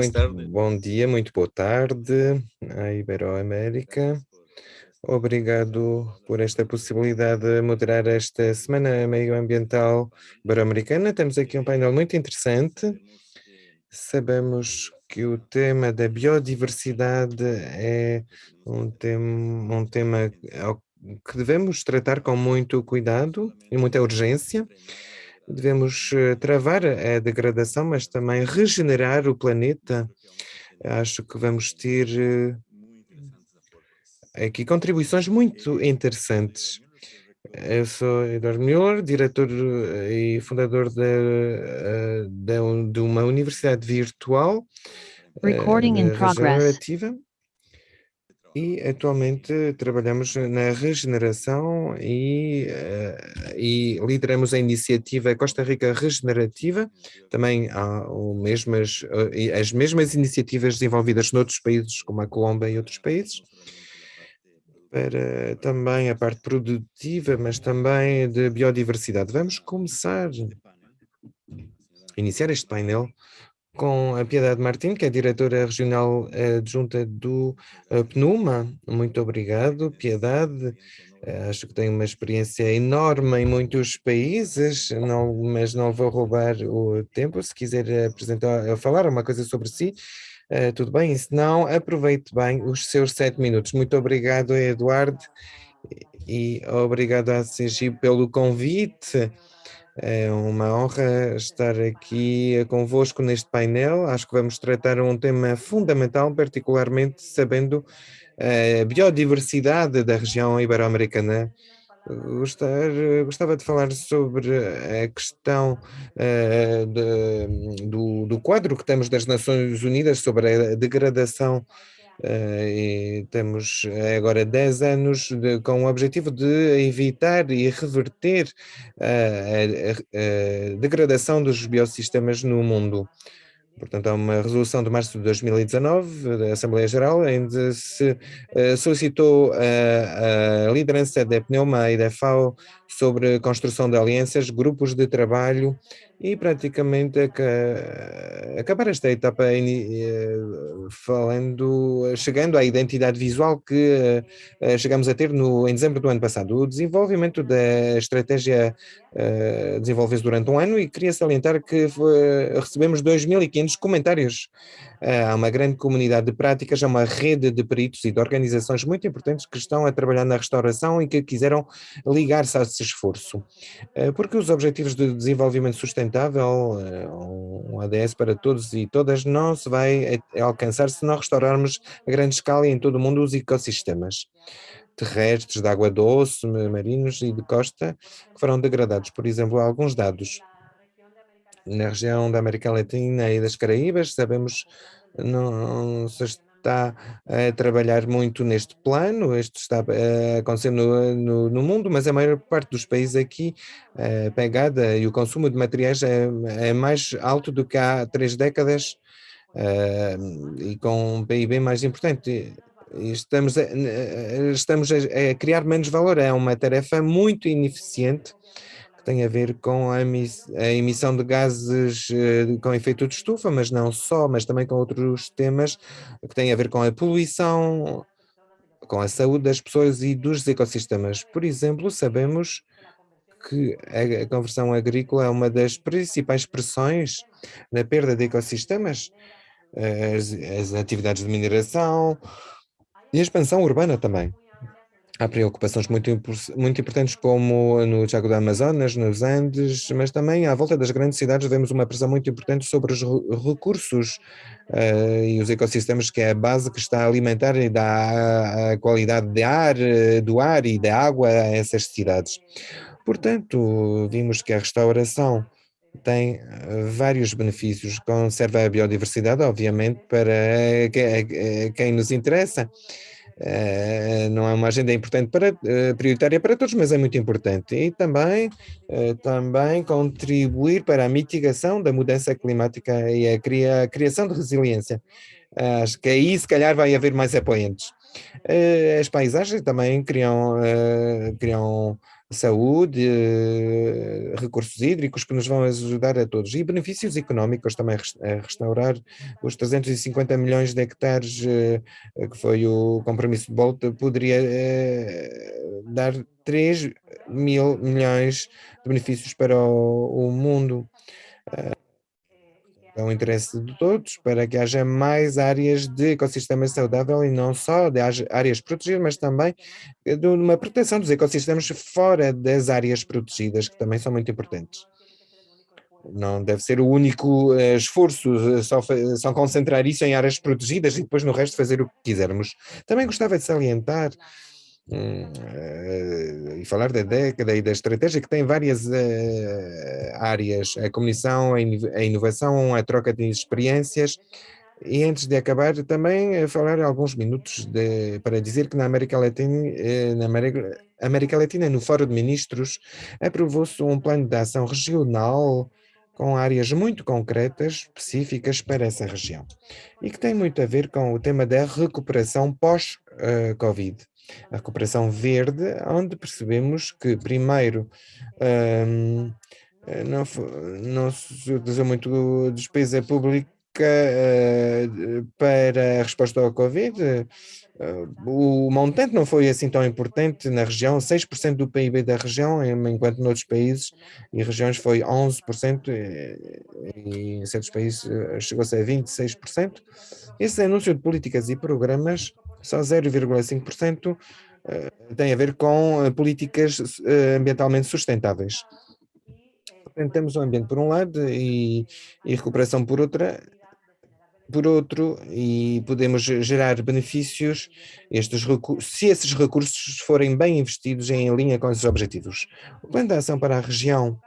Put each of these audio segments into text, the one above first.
Muito bom dia, muito boa tarde à Iberoamérica. Obrigado por esta possibilidade de moderar esta Semana Meioambiental Ibero-Americana. Temos aqui um painel muito interessante. Sabemos que o tema da biodiversidade é um tema, um tema que devemos tratar com muito cuidado e muita urgência. Devemos eh, travar a degradação, mas também regenerar o planeta. Acho que vamos ter eh, aqui contribuições muito interessantes. Eu sou Eduardo Müller, diretor eh, e fundador de, de, de uma universidade virtual Recording in progress. E atualmente trabalhamos na regeneração e, uh, e lideramos a iniciativa Costa Rica Regenerativa, também há mesmas, uh, as mesmas iniciativas desenvolvidas noutros países, como a Colômbia e outros países, para também a parte produtiva, mas também de biodiversidade. Vamos começar, iniciar este painel com a Piedade Martins, que é diretora regional adjunta do eh, PNUMA. Muito obrigado, Piedade. Eh, acho que tem uma experiência enorme em muitos países, não, mas não vou roubar o tempo. Se quiser apresentar, eh, falar uma coisa sobre si, tudo bem. Se não, aproveite bem os seus sete minutos. Muito obrigado, Eduardo, e obrigado a CG pelo convite. É uma honra estar aqui convosco neste painel. Acho que vamos tratar um tema fundamental, particularmente sabendo a biodiversidade da região ibero-americana. Gostava de falar sobre a questão uh, de, do, do quadro que temos das Nações Unidas sobre a degradação Uh, temos agora 10 anos de, com o objetivo de evitar e reverter uh, a, a, a, degradação dos biosistemas no mundo. Portanto, há uma resolução de março de 2019 da Assembleia Geral, onde se solicitou a, a liderança da Pneuma e da FAO sobre a construção de alianças, grupos de trabalho e praticamente acabar esta etapa eh, falando, chegando à identidade visual que eh, chegamos a ter no, em dezembro do ano passado. O desenvolvimento da estratégia uh, desenvolveu-se durante um ano e queria salientar que recebemos 2.500 comentários há uma grande comunidade de práticas, há uma rede de peritos e de organizações muito importantes que estão a trabalhar na restauração e que quiseram ligar-se a esse esforço. Eh, porque os Objetivos de Desenvolvimento Sustentável, eh, um ADS para todos e todas, não se vai alcançar se não restaurarmos a grande escala e em todo o mundo os ecossistemas terrestres, de água doce, marinhos e de costa, que foram degradados. Por exemplo, alguns dados na região da América Latina e das Caraíbas, sabemos não se está a trabalhar muito neste plano, isto está a acontecer no, no, no, mundo, mas a maior parte dos países aqui, a pegada e o consumo de materiais é, é mais alto do que há três décadas e com um PIB mais importante. Estamos a, estamos a criar menos valor, é uma tarefa muito ineficiente que tem a ver com a, emissão de gases eh, com efeito de estufa, mas não só, mas também com outros temas que têm a ver com a poluição, com a saúde das pessoas e dos ecossistemas. Por exemplo, sabemos que a conversão agrícola é uma das principais pressões na perda de ecossistemas, as, as atividades de mineração e a expansão urbana também. Há preocupações muito, muito importantes como no Chaco da Amazonas, nos Andes, mas também à volta das grandes cidades vemos uma pressão muito importante sobre os recursos uh, e os ecossistemas que é a base que está a alimentar e dá a qualidade de ar, eh, do ar e da água a essas cidades. Portanto, vimos que a restauração tem eh, vários benefícios, conserva a biodiversidade, obviamente, para quem nos interessa, não é uma agenda importante para, uh, prioritária para todos, mas é muito importante. E também, uh, também contribuir para a mitigação da mudança climática e a criação de resiliência. acho que aí, se calhar, vai haver mais apoiantes. as paisagens também criam, criam saúde, recursos hídricos que nos vão ajudar a todos e benefícios económicos também a restaurar os 350 milhões de hectares que foi o compromisso de Bolt poderia dar 3 mil milhões de benefícios para o, o mundo. É um interesse de todos para que haja mais áreas de ecossistema saudável e não só de áreas protegidas, mas também de uma proteção dos ecossistemas fora das áreas protegidas, que também são muito importantes. Não deve ser o único uh, esforço, uh, só, só concentrar isso em áreas protegidas e depois no resto fazer o que quisermos. Também gostava de salientar e falar da década e da estratégia que tem várias uh, áreas, a comunicação, a inovação, a troca de experiências, e antes de acabar, também falar alguns minutos de, para dizer que na América Latina, eh, na América, América Latina, no Fórum de Ministros, aprovou-se um plano de ação regional com áreas muito concretas, específicas para essa região, e que tem muito a ver com o tema da recuperação pós-Covid. A recuperação verde, onde percebemos que, primeiro, um, não, não se utilizou muito despesa pública uh, para a resposta ao Covid. Uh, o montante não foi assim tão importante na região, 6% do PIB da região, enquanto noutros países e regiões foi 11% e, em certos países eh, chegou-se a 26%. Esse anúncio de políticas e programas só 0,5% eh, tem a ver com eh, políticas eh, ambientalmente sustentáveis. Portanto, temos o ambiente por um lado e, e recuperação por outra, por outro, e podemos gerar benefícios estes se esses recursos forem bem investidos em linha com esses objetivos. O plano de ação para a região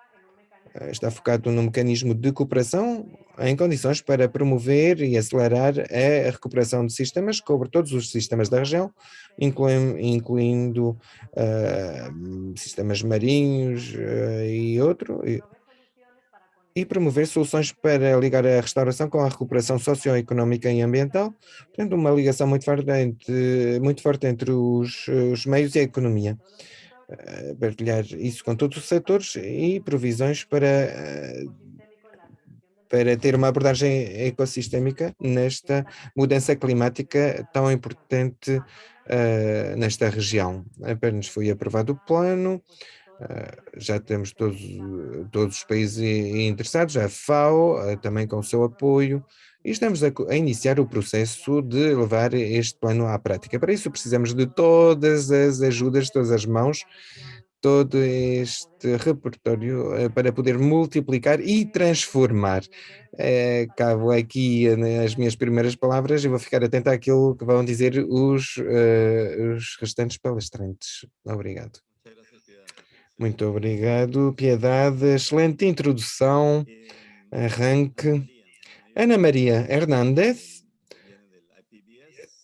está focado no mecanismo de cooperação em condições para promover e acelerar a recuperação de sistemas, cobre todos os sistemas da região, incluindo, incluindo uh, sistemas marinhos uh, e outro, e, e, promover soluções para ligar a restauração com a recuperação socioeconómica e ambiental, tendo uma ligação muito forte entre, muito forte entre os, os meios e a economia partilhar isso com todos os setores e provisões para, para ter uma abordagem ecossistémica nesta mudança climática tão importante uh, nesta região. Apenas foi aprovado o plano, uh, já temos todos, todos os países interessados, a FAO uh, também com o seu apoio, e estamos a, a, iniciar o processo de levar este plano à prática. Para isso precisamos de todas as ajudas, todas as mãos, todo este repertório eh, para poder multiplicar e transformar. É, cabo aqui as minhas primeiras palavras e vou ficar atento àquilo que vão dizer os, uh, os restantes palestrantes. Obrigado. Muito obrigado, Piedade. Excelente introdução, arranque. Ana Maria Hernández,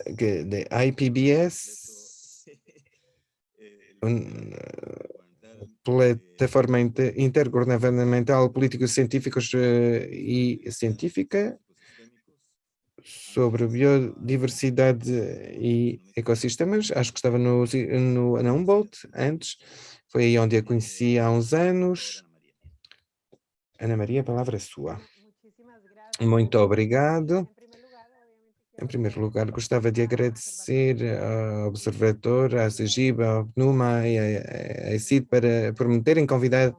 de IPBS, plataforma intergovernamental político-científicos eh, e científica sobre biodiversidade e ecossistemas. Acho que estava no, no, na Humboldt antes, foi aí onde a conheci há uns anos. Ana Maria, a palavra é sua. Muito obrigado. Em primeiro lugar, gostava de agradecer ao Observador, à Segiba, ao PNUMA e à ECID para, por me terem convidado,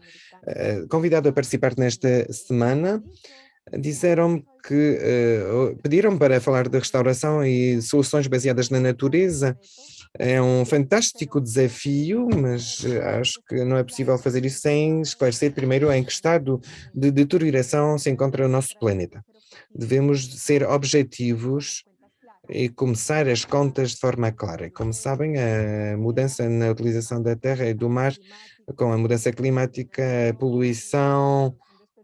eh, convidado a participar nesta semana. Disseram-me que uh, pediram para falar de restauração e soluções baseadas na natureza. É um fantástico desafio, mas acho que não é possível fazer isso sem esclarecer primeiro em que estado de deterioração se encontra o nosso planeta. Devemos ser objetivos e começar as contas de forma clara. Como sabem, a mudança na utilização da terra e do mar, com a mudança climática, a poluição,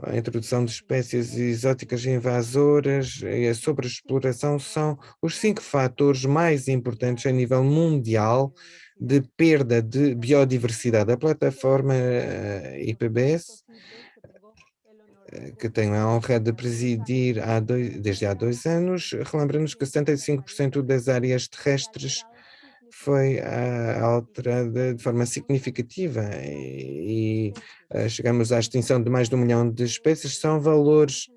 a introdução de espécies exóticas invasoras e a sobreexploração são os cinco fatores mais importantes a nível mundial de perda de biodiversidade. A plataforma eh, IPBS, eh, que tenho a honra de presidir há dois, desde há dois anos, relembra-nos que 75% das áreas terrestres foi ah, alterada de forma significativa e, e chegamos à extinção de mais de um milhão de espécies, são valores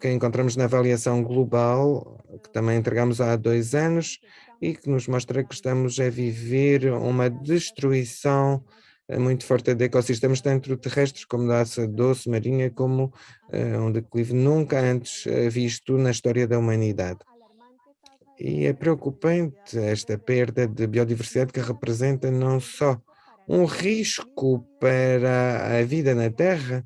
que encontramos na avaliação global, que também entregamos há dois anos, e que nos mostra que estamos a viver uma destruição eh, muito forte de ecossistemas, tanto terrestres como da aça doce marinha, como uh, um declive nunca antes eh, visto na história da humanidade. E é preocupante esta perda de biodiversidade que representa não só um risco para a vida na Terra,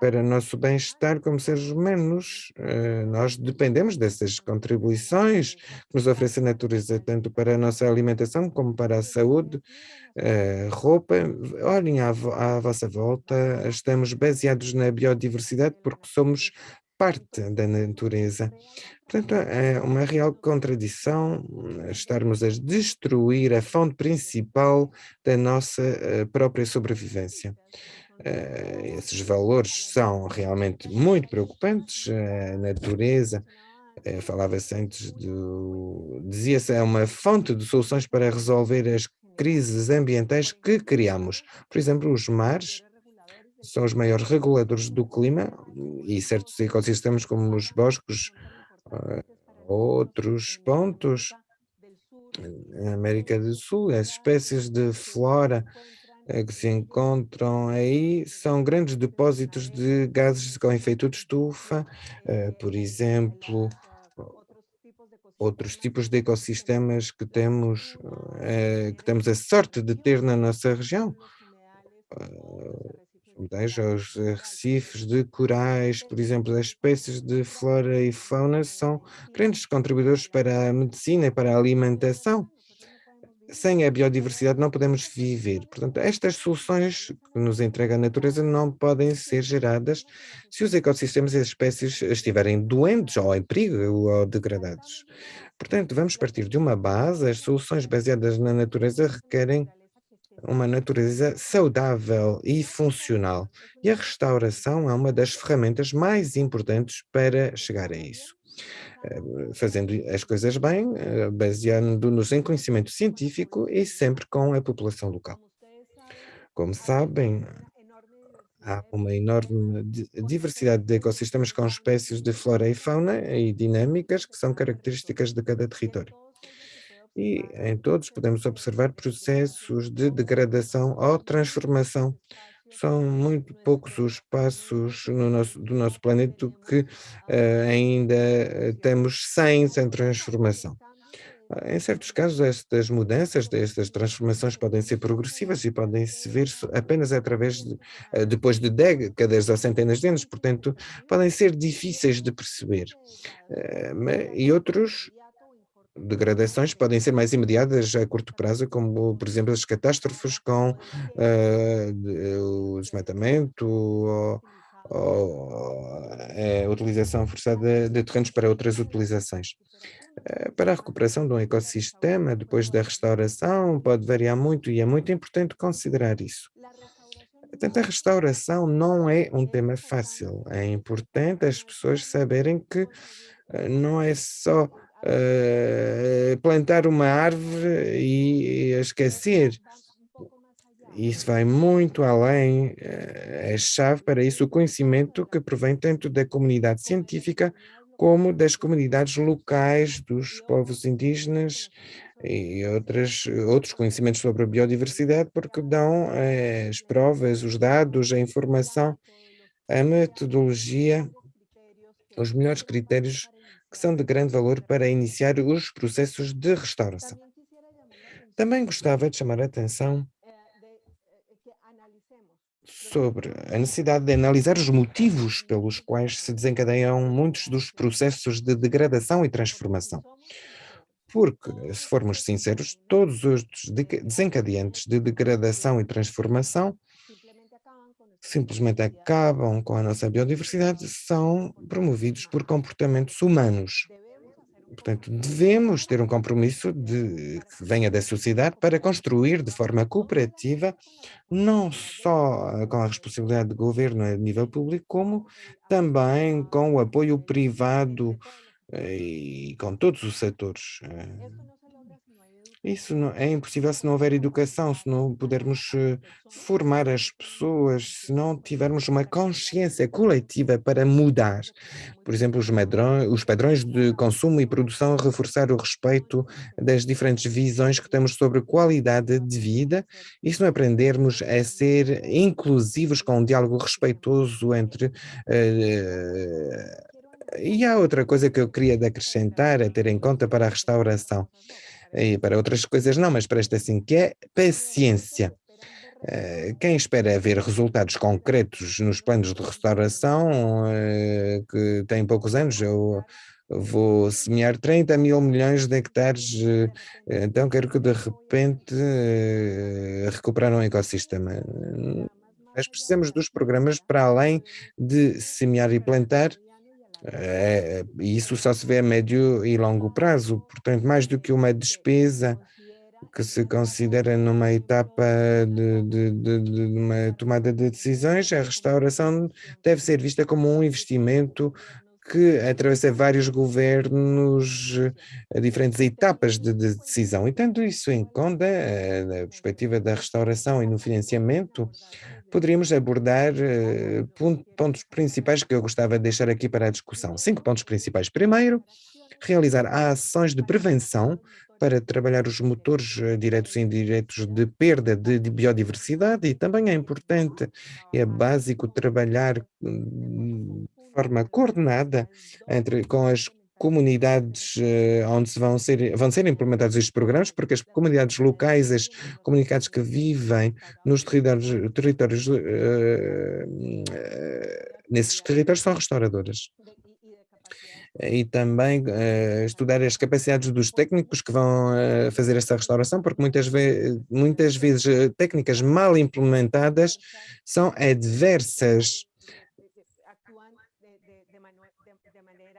para nosso bem-estar como seres humanos. Eh, nós dependemos dessas contribuições que nos oferece a natureza, tanto para a nossa alimentação como para a saúde, eh, roupa. Olhem à, à vossa volta, estamos baseados na biodiversidade porque somos parte da natureza. Portanto, é uma real contradição eh, estarmos a destruir a fonte principal da nossa própria sobrevivência. Eh, esses valores são realmente muito preocupantes, eh, a natureza, eh, falava-se antes do... dizia-se é uma fonte de soluções para resolver as crises ambientais que criamos. Por exemplo, os mares são os maiores reguladores do clima e certos ecossistemas como os bosques, outros pontos, na América do Sul, as espécies de flora eh, que se encontram aí são grandes depósitos de gases com efeito de estufa, eh, por exemplo, outros tipos de ecossistemas que temos, eh, que temos a sorte de ter na nossa região. Veja os recifes de corais, por exemplo, as espécies de flora e fauna são grandes contribuidores para a medicina e para a alimentação sem a biodiversidade não podemos viver. Portanto, estas soluções que nos entrega a natureza não podem ser geradas se os ecossistemas e as espécies estiverem doentes ou em perigo ou degradados. Portanto, vamos partir de uma base, as soluções baseadas na natureza requerem uma natureza saudável e funcional, e a restauração é uma das ferramentas mais importantes para chegar a isso. Eh, fazendo as coisas bem, eh, baseando-nos em conhecimento científico e sempre com a população local. Como sabem, há uma enorme diversidade de ecossistemas com espécies de flora e fauna e dinâmicas que são características de cada território. E em todos podemos observar processos de degradação ou transformação são muito poucos os passos no nosso, do nosso planeta que uh, ainda eh, temos sem, sem transformação. Ah, em certos casos, estas mudanças, estas transformações podem ser progressivas e podem se ver apenas através de, eh, depois de décadas ou centenas de anos, portanto, podem ser difíceis de perceber. E outros degradações podem ser mais imediatas a curto prazo, como, por exemplo, as catástrofes com uh, o desmatamento ou, ou a utilização forçada de terrenos para outras utilizações. Uh, para a recuperação de um ecossistema, depois da restauração, pode variar muito e é muito importante considerar isso. Portanto, a restauração não é um tema fácil. É importante as pessoas saberem que uh, não é só uh, plantar uma árvore e, e esquecer. Isso vai muito além, é chave para isso o conhecimento que provém tanto da comunidade científica como das comunidades locais, dos povos indígenas e outras, outros conhecimentos sobre a biodiversidade, porque dão eh, as provas, os dados, a informação, a metodologia, os melhores critérios que são de grande valor para iniciar os processos de restauração. Também gostava de chamar a atenção sobre a necessidade de analisar os motivos pelos quais se desencadeiam muitos dos processos de degradação e transformação. Porque, se formos sinceros, todos os desencadeantes de degradação e transformação simplesmente acabam com a nossa biodiversidade são promovidos por comportamentos humanos. Portanto, devemos ter um compromisso de, que venha da sociedade para construir de forma cooperativa, não só com a responsabilidade do governo a nível público, como também com o apoio privado eh, e com todos os setores. Eh. Isso não, é impossível se não houver educação, se não pudermos uh, formar as pessoas, se não tivermos uma consciência coletiva para mudar. Por exemplo, os, os padrões de consumo e produção, reforçar o respeito das diferentes visões que temos sobre qualidade de vida e se não aprendermos a ser inclusivos com um diálogo respeitoso entre uh, e há outra coisa que eu queria acrescentar, a ter em conta para a restauração, e para outras coisas não, mas para esta sim, que é paciência. Eh, quem espera ver resultados concretos nos planos de restauração, eh, que tem poucos anos, eu vou semear 30 mil milhões de hectares, eh, então quero que de repente recuperar um ecossistema. Nós precisamos dos programas para além de semear e plantar, é, e isso só se vê a médio e longo prazo, portanto, mais do que uma despesa que se considera numa etapa de, de, de, de, uma tomada de decisões, a restauração deve ser vista como um investimento que atravessa vários governos, a diferentes etapas de, de decisão. E tendo isso em conta, na perspectiva da restauração e no financiamento, poderíamos abordar uh, pontos principais que eu gostava de deixar aqui para a discussão. Cinco pontos principais. Primeiro, realizar ações de prevenção para trabalhar os motores diretos e indiretos de perda de, de, biodiversidade e também é importante, é básico trabalhar hum, forma coordenada entre, com as comunidades uh, onde vão ser, vão ser implementados estes programas, porque as comunidades locais, as comunidades que vivem nos territórios, territórios uh, uh, nesses territórios são restauradoras. E também estudar as capacidades dos técnicos que vão fazer esta restauração, porque muitas, ve muitas vezes técnicas mal implementadas são adversas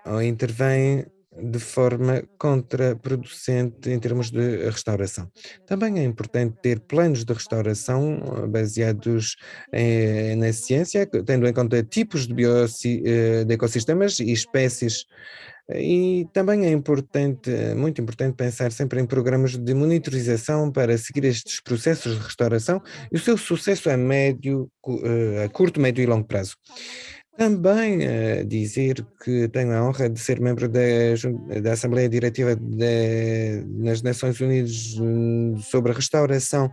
ou intervém de forma contraproducente em termos de restauração. Também é importante ter planos de restauração eh, baseados em, na ciência, tendo em conta tipos de, eh, de ecossistemas e espécies e também é importante, muito importante pensar sempre em programas de monitorização para seguir estes processos de restauração e o seu sucesso a médio, eh, a curto, médio e longo prazo. Também uh, dizer que tenho a honra de ser membro da, da Assembleia Diretiva de, nas Nações Unidas hum, sobre a restauração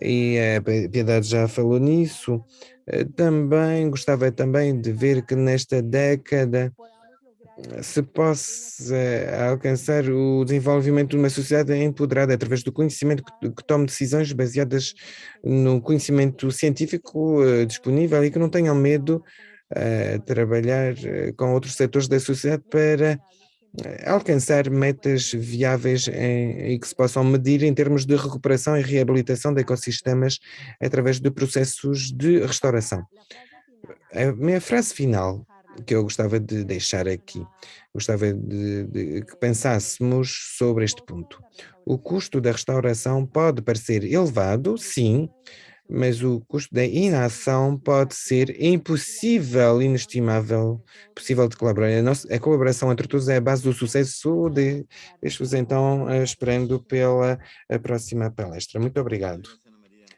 e a Piedade já falou nisso. Uh, também gostava também de ver que nesta década se possa alcançar o desenvolvimento de uma sociedade empoderada através do conhecimento que, que tome decisões baseadas no conhecimento científico uh, disponível e que não tenham medo a trabalhar eh, com outros setores da sociedade para eh, alcançar metas viáveis em, e que se possam medir em termos de recuperação e reabilitação de ecossistemas através de processos de restauração. A minha frase final que eu gostava de deixar aqui, gostava de, de que pensássemos sobre este ponto. O custo da restauração pode parecer elevado, sim, mas o custo da inação pode ser impossível, inestimável, possível de colaborar. A, nossa, a colaboração entre todos é a base do sucesso. De, Deixo-vos então eh, esperando pela próxima palestra. Muito obrigado.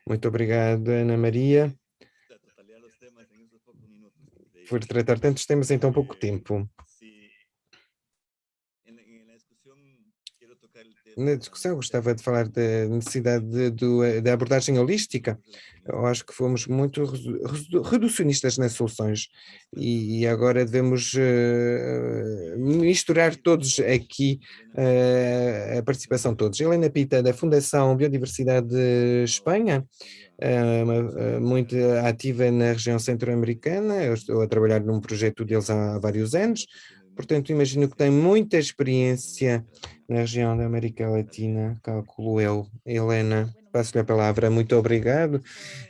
Muito obrigado, Ana Maria, por tratar tantos temas em tão pouco tempo. Na discussão gostava de falar da necessidade de, de, da abordagem holística. Eu acho que fomos muito reducionistas nas soluções e, e agora devemos uh, misturar todos aqui uh, a participação de todos. Helena Pita, da Fundação Biodiversidade Espanha, uh, muito ativa na região centro-americana, eu estou a trabalhar num projeto deles há vários anos, Portanto, imagino que tem muita experiência na região da América Latina, calculo eu. Helena, passo-lhe a palavra. Muito obrigado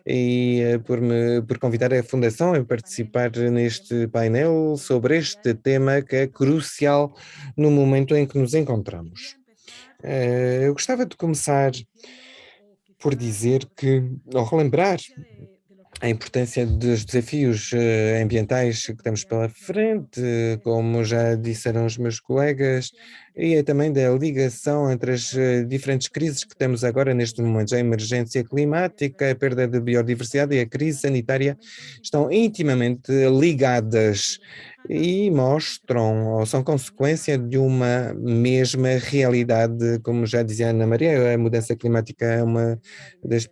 e uh, por, me, por convidar a Fundação a participar neste painel sobre este tema que é crucial no momento em que nos encontramos. Uh, eu gostava de começar por dizer que, ou relembrar a importância dos desafios eh, ambientais que temos pela frente, como já disseram os meus colegas, e é também da ligação entre as eh, diferentes crises que temos agora neste momento. A emergência climática, a perda de biodiversidade e a crise sanitária estão intimamente ligadas e mostram ou são consequência de uma mesma realidade, como já dizia Ana Maria, a mudança climática é uma das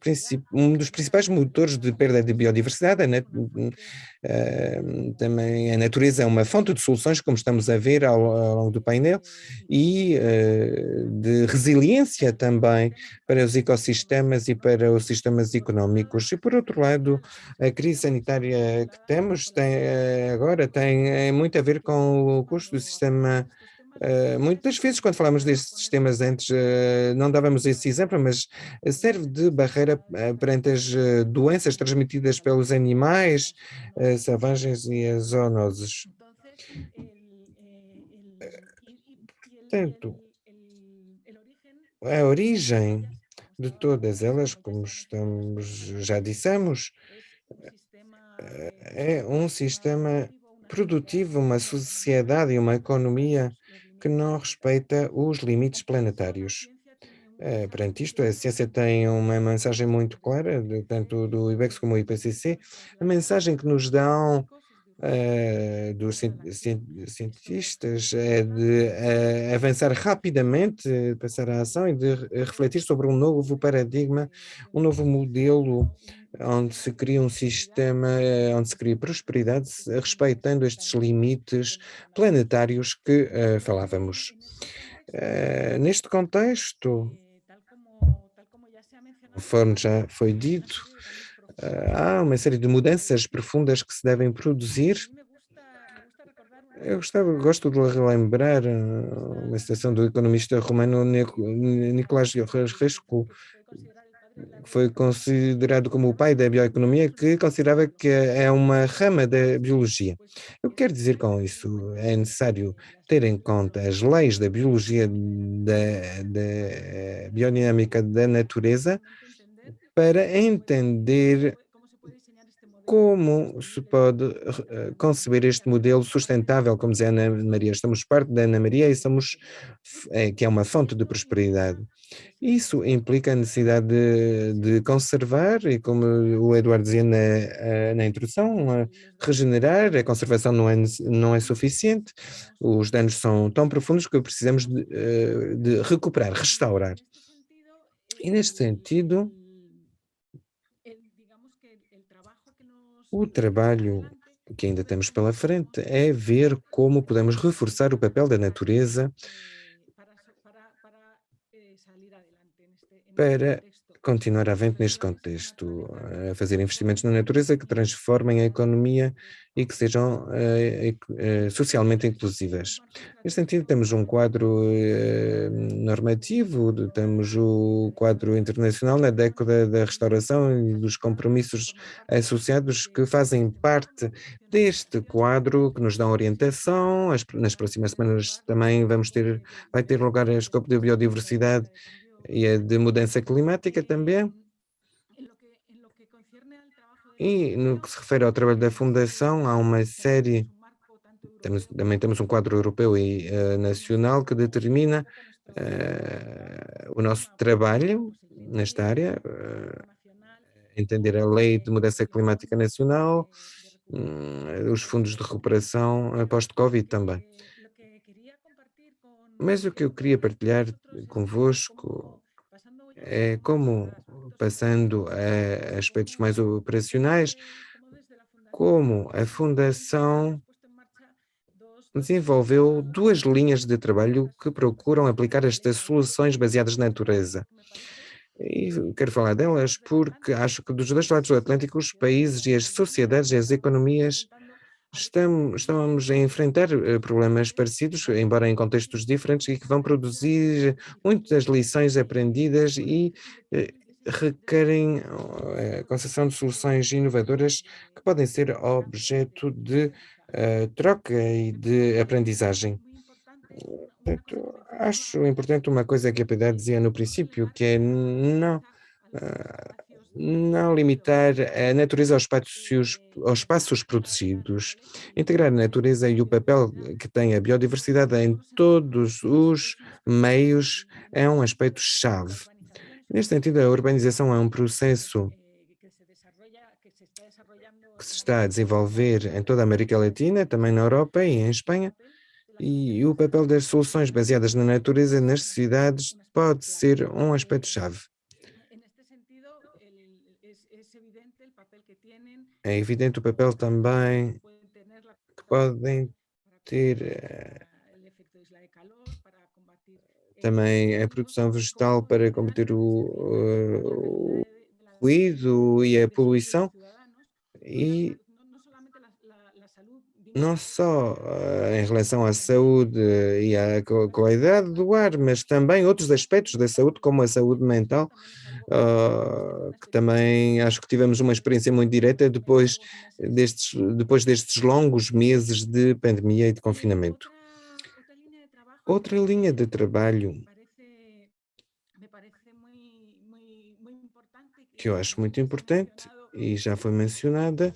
um dos principais motores de perda de biodiversidade, né? também a natureza é uma fonte de soluções, como estamos a ver ao, ao longo do painel, e uh, de resiliência também para os ecossistemas e para os sistemas económicos. E por outro lado, a crise sanitária que temos tem, eh, agora tem é muito a ver com o custo do sistema Uh, muitas vezes, quando falamos destes sistemas antes, uh, não dávamos esse exemplo, mas serve de barreira uh, perante as doenças transmitidas pelos animais selvagens e as zoonoses. Portanto, a origem de todas elas, como estamos, já dissemos, é um sistema produtivo, uma sociedade e uma economia que não respeita os limites planetários. É, perante isto, a ciência tem uma mensagem muito clara, tanto do IBEX como do IPCC, a mensagem que nos dão dos cientistas é de uh, avançar rapidamente, passar à ação e de refletir sobre um novo paradigma, um novo modelo onde se cria um sistema, eh, onde se cria prosperidade, respeitando estes limites planetários que uh, falávamos. Uh, neste contexto, conforme já foi dito, há uma série de mudanças profundas que se devem produzir. Eu gostava, gosto de relembrar uma citação do economista romano Nicolás Resco, foi considerado como o pai da bioeconomia, que considerava que é uma rama da biologia. Eu quero dizer com isso, é necessário ter em conta as leis da biologia, da, da biodinâmica da natureza, para entender como se pode eh, conceber este modelo sustentável, como dizia Ana Maria. Estamos parte da Ana Maria e somos, é, que é uma fonte de prosperidade. Isso implica a necessidade de, de conservar, e como o Eduardo dizia na, eh, na introdução, regenerar, a conservação não é, não é suficiente, os danos são tão profundos que precisamos de, de recuperar, restaurar. E neste sentido, o trabalho que ainda temos pela frente é ver como podemos reforçar o papel da natureza para continuar avante neste contexto, a fazer investimentos na natureza que transformem a economia e que sejam uh, uh, socialmente inclusivas. Neste sentido, temos um quadro normativo, temos o quadro internacional na década da restauração e dos compromissos associados que fazem parte deste quadro, que nos dão orientação. As, nas próximas semanas também vamos ter, vai ter lugar a escopo de biodiversidade e a de mudança climática também. E no que se refere ao trabalho da Fundação, há uma série, temos, também temos um quadro europeu e uh, nacional que determina uh, o nosso trabalho nesta área, uh, entender a lei de mudança climática nacional, um, os fundos de recuperação pós-Covid também. Mas o que eu queria partilhar convosco é como, passando a aspectos mais operacionais, como a Fundação desenvolveu duas linhas de trabalho que procuram aplicar estas soluções baseadas na natureza. E quero falar delas porque acho que dos dois lados do Atlântico, os países e as sociedades e as economias Estamos, estamos a enfrentar eh, problemas parecidos, embora em contextos diferentes, e que vão produzir muitas lições aprendidas e eh, requerem eh, a concessão de soluções inovadoras que podem ser objeto de uh, troca e de aprendizagem. Portanto, acho importante uma coisa que a Piedade dizia no princípio, que é não, uh, não limitar a natureza aos espaços, aos espaços protegidos, integrar a natureza e o papel que tem a biodiversidade em todos os meios é um aspecto-chave. Neste sentido, a urbanização é um processo que se está a desenvolver em toda a América Latina, também na Europa e em Espanha, e o papel das soluções baseadas na natureza nas cidades pode ser um aspecto-chave. É evidente o papel também que podem ter eh, também a produção vegetal para combater o, o ruído e a poluição. E não só uh, em relação à saúde e à qualidade do ar, mas também outros aspectos da saúde, como a saúde mental, uh, que também acho que tivemos uma experiência muito direta depois destes, depois destes longos meses de pandemia e de confinamento. Outra linha de trabalho que eu acho muito importante e já foi mencionada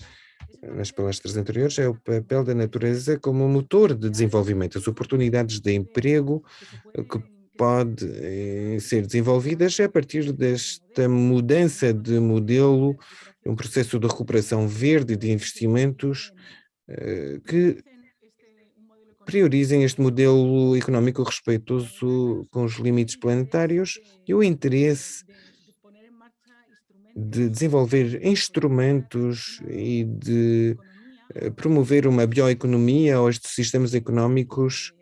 nas palestras anteriores, é o papel da natureza como motor de desenvolvimento, as oportunidades de emprego que podem eh, ser desenvolvidas a partir desta mudança de modelo, um processo de recuperação verde de investimentos eh, que priorizem este modelo económico respeitoso com os limites planetários e o interesse de desenvolver instrumentos e de eh, promover uma bioeconomia ou estes sistemas económicos,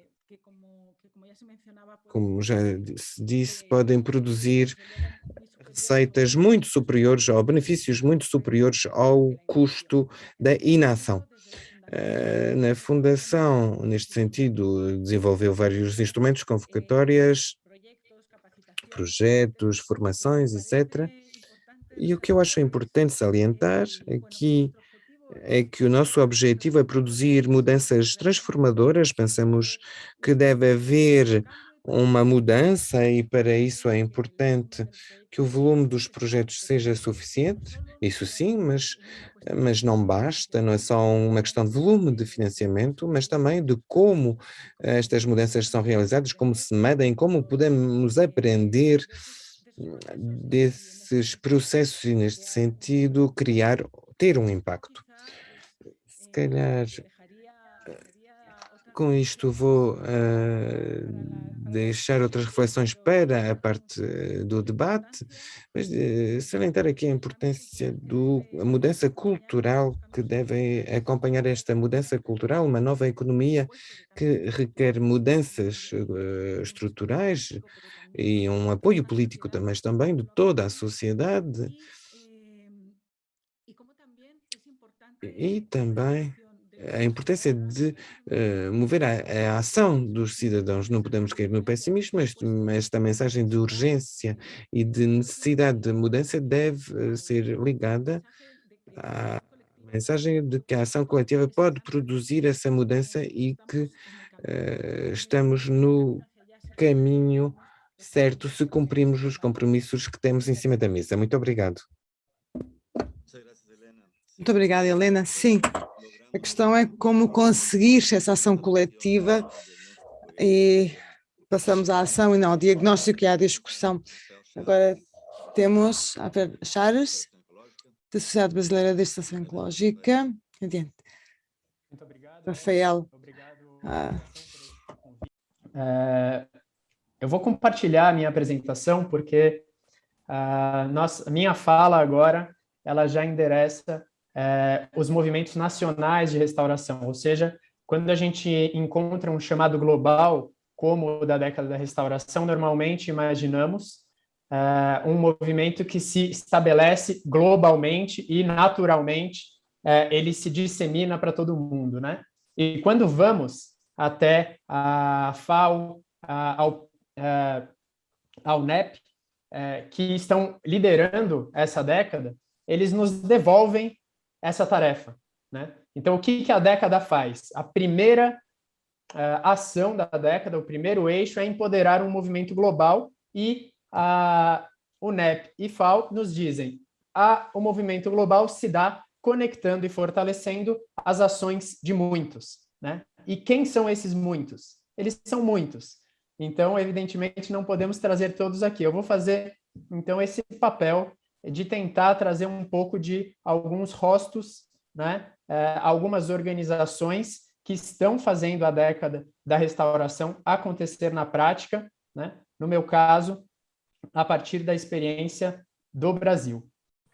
como já se disse, podem produzir receitas muito superiores ou benefícios muito superiores ao custo da inação. Eh, na Fundação, neste sentido, desenvolveu vários instrumentos, convocatórias, projetos, formações, etc., e o que eu acho importante salientar aqui é que o nosso objetivo é produzir mudanças transformadoras, pensamos que deve haver uma mudança e para isso é importante que o volume dos projetos seja suficiente, isso sim, mas, mas não basta, não é só uma questão de volume de financiamento, mas também de como estas mudanças são realizadas, como se medem, como podemos aprender desses processos e, neste sentido, criar, ter um impacto. Se calhar, com isto vou uh, deixar outras reflexões para a parte do debate, mas uh, salientar aqui a importância da mudança cultural que deve acompanhar esta mudança cultural, uma nova economia que requer mudanças estruturais, e um apoio político também, também de toda a sociedade. E também a importância de uh, mover a, a, ação dos cidadãos. Não podemos cair no pessimismo, mas esta mensagem de urgência e de necessidade de mudança deve uh, ser ligada à mensagem de que a ação coletiva pode produzir essa mudança e que uh, estamos no caminho certo se cumprimos os compromissos que temos em cima da mesa. Muito obrigado. Muito obrigada, Helena. Sim, a questão é como conseguir essa ação coletiva e passamos à ação e não ao diagnóstico e à discussão. Agora temos a Chares, da Sociedade Brasileira de Estação Ecológica. Adiante. Muito obrigado. Rafael. Obrigado. Ah. É, eu vou compartilhar a minha apresentação porque a, nossa, a minha fala agora ela já endereça é, os movimentos nacionais de restauração, ou seja, quando a gente encontra um chamado global, como o da década da restauração, normalmente imaginamos é, um movimento que se estabelece globalmente e naturalmente é, ele se dissemina para todo mundo, né? E quando vamos até a FAO, a, ao a UNEP, uh, que estão liderando essa década, eles nos devolvem essa tarefa. Né? Então, o que, que a década faz? A primeira uh, ação da década, o primeiro eixo, é empoderar um movimento global e a UNEP e FAO nos dizem a, o movimento global se dá conectando e fortalecendo as ações de muitos. Né? E quem são esses muitos? Eles são muitos. Então, evidentemente, não podemos trazer todos aqui. Eu vou fazer, então, esse papel de tentar trazer um pouco de alguns rostos, né? É, algumas organizações que estão fazendo a década da restauração acontecer na prática, né? no meu caso, a partir da experiência do Brasil.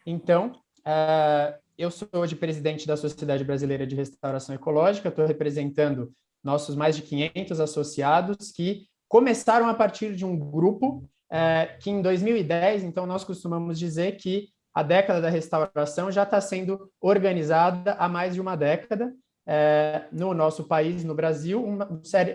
Então, é, eu sou hoje presidente da Sociedade Brasileira de Restauração Ecológica, estou representando nossos mais de 500 associados que começaram a partir de um grupo é, que em 2010, então nós costumamos dizer que a década da restauração já está sendo organizada há mais de uma década é, no nosso país, no Brasil, um,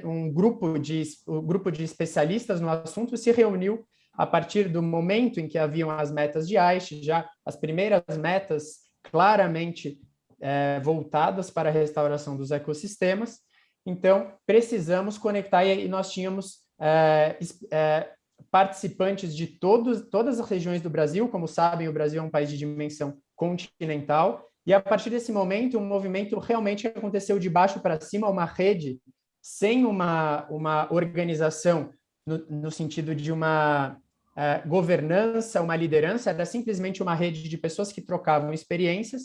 um, grupo de, um grupo de especialistas no assunto se reuniu a partir do momento em que haviam as metas de Aichi, já as primeiras metas claramente é, voltadas para a restauração dos ecossistemas. Então, precisamos conectar, e nós tínhamos é, é, participantes de todos, todas as regiões do Brasil, como sabem, o Brasil é um país de dimensão continental, e a partir desse momento, um movimento realmente aconteceu de baixo para cima, uma rede, sem uma, uma organização no, no sentido de uma uh, governança, uma liderança, era simplesmente uma rede de pessoas que trocavam experiências,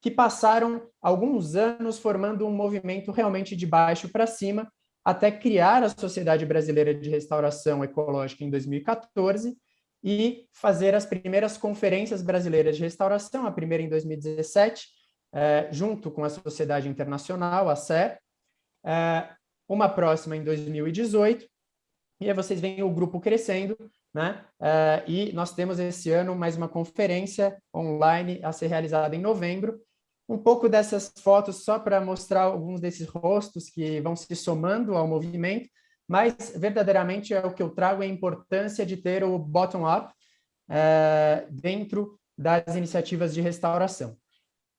que passaram alguns anos formando um movimento realmente de baixo para cima, até criar a Sociedade Brasileira de Restauração Ecológica em 2014 e fazer as primeiras conferências brasileiras de restauração, a primeira em 2017, eh, junto com a Sociedade Internacional, a SER, eh, uma próxima em 2018, e aí vocês veem o grupo crescendo, né? Eh, e nós temos esse ano mais uma conferência online a ser realizada em novembro, um pouco dessas fotos só para mostrar alguns desses rostos que vão se somando ao movimento, mas verdadeiramente é o que eu trago é a importância de ter o bottom-up é, dentro das iniciativas de restauração.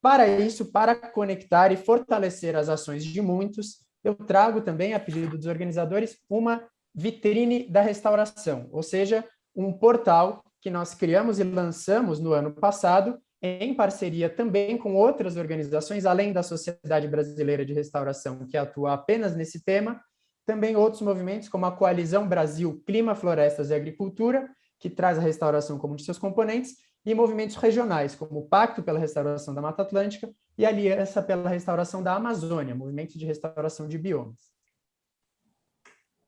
Para isso, para conectar e fortalecer as ações de muitos, eu trago também, a pedido dos organizadores, uma vitrine da restauração, ou seja, um portal que nós criamos e lançamos no ano passado, em parceria também com outras organizações, além da Sociedade Brasileira de Restauração, que atua apenas nesse tema, também outros movimentos, como a Coalizão Brasil Clima, Florestas e Agricultura, que traz a restauração como um de seus componentes, e movimentos regionais, como o Pacto pela Restauração da Mata Atlântica e a Aliança pela Restauração da Amazônia, movimento de restauração de biomas.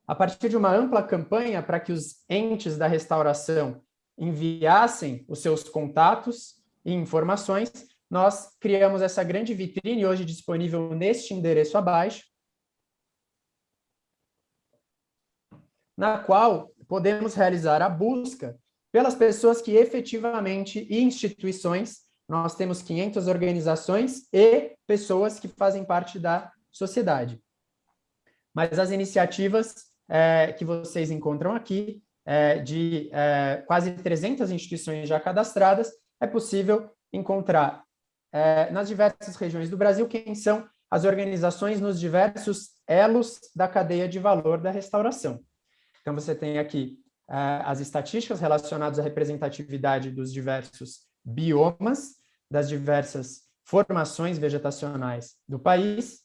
A partir de uma ampla campanha para que os entes da restauração enviassem os seus contatos e informações, nós criamos essa grande vitrine, hoje disponível neste endereço abaixo, na qual podemos realizar a busca pelas pessoas que efetivamente, e instituições, nós temos 500 organizações e pessoas que fazem parte da sociedade. Mas as iniciativas é, que vocês encontram aqui, é, de é, quase 300 instituições já cadastradas, é possível encontrar é, nas diversas regiões do Brasil quem são as organizações nos diversos elos da cadeia de valor da restauração. Então, você tem aqui é, as estatísticas relacionadas à representatividade dos diversos biomas, das diversas formações vegetacionais do país,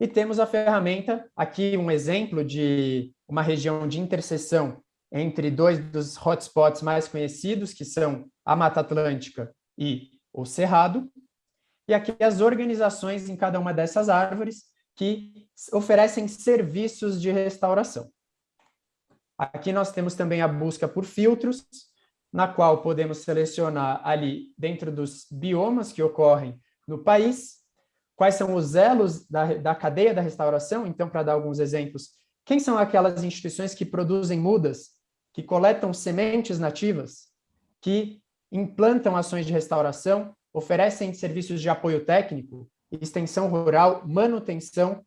e temos a ferramenta, aqui um exemplo de uma região de interseção entre dois dos hotspots mais conhecidos, que são a Mata Atlântica e o Cerrado, e aqui as organizações em cada uma dessas árvores que oferecem serviços de restauração. Aqui nós temos também a busca por filtros, na qual podemos selecionar ali, dentro dos biomas que ocorrem no país, quais são os elos da, da cadeia da restauração, então, para dar alguns exemplos, quem são aquelas instituições que produzem mudas, que coletam sementes nativas, que implantam ações de restauração, oferecem serviços de apoio técnico, extensão rural, manutenção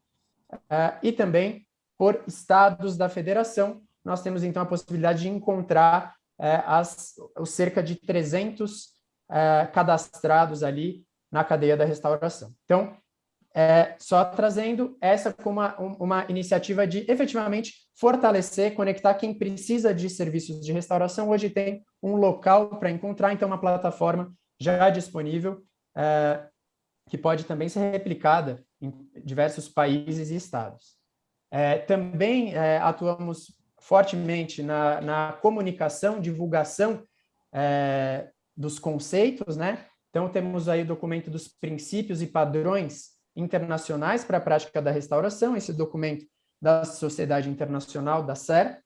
uh, e também por estados da federação. Nós temos, então, a possibilidade de encontrar uh, as, os cerca de 300 uh, eh, cadastrados ali na cadeia da restauração. Então, é, só trazendo essa como uma, uma iniciativa de efetivamente fortalecer, conectar quem precisa de serviços de restauração. Hoje tem um local para encontrar, então uma plataforma já disponível, é, que pode também ser replicada em diversos países e estados. É, também é, atuamos fortemente na, na comunicação, divulgação é, dos conceitos, né? Então, temos aí o documento dos princípios e padrões internacionais para a prática da restauração, esse documento da Sociedade Internacional, da SER,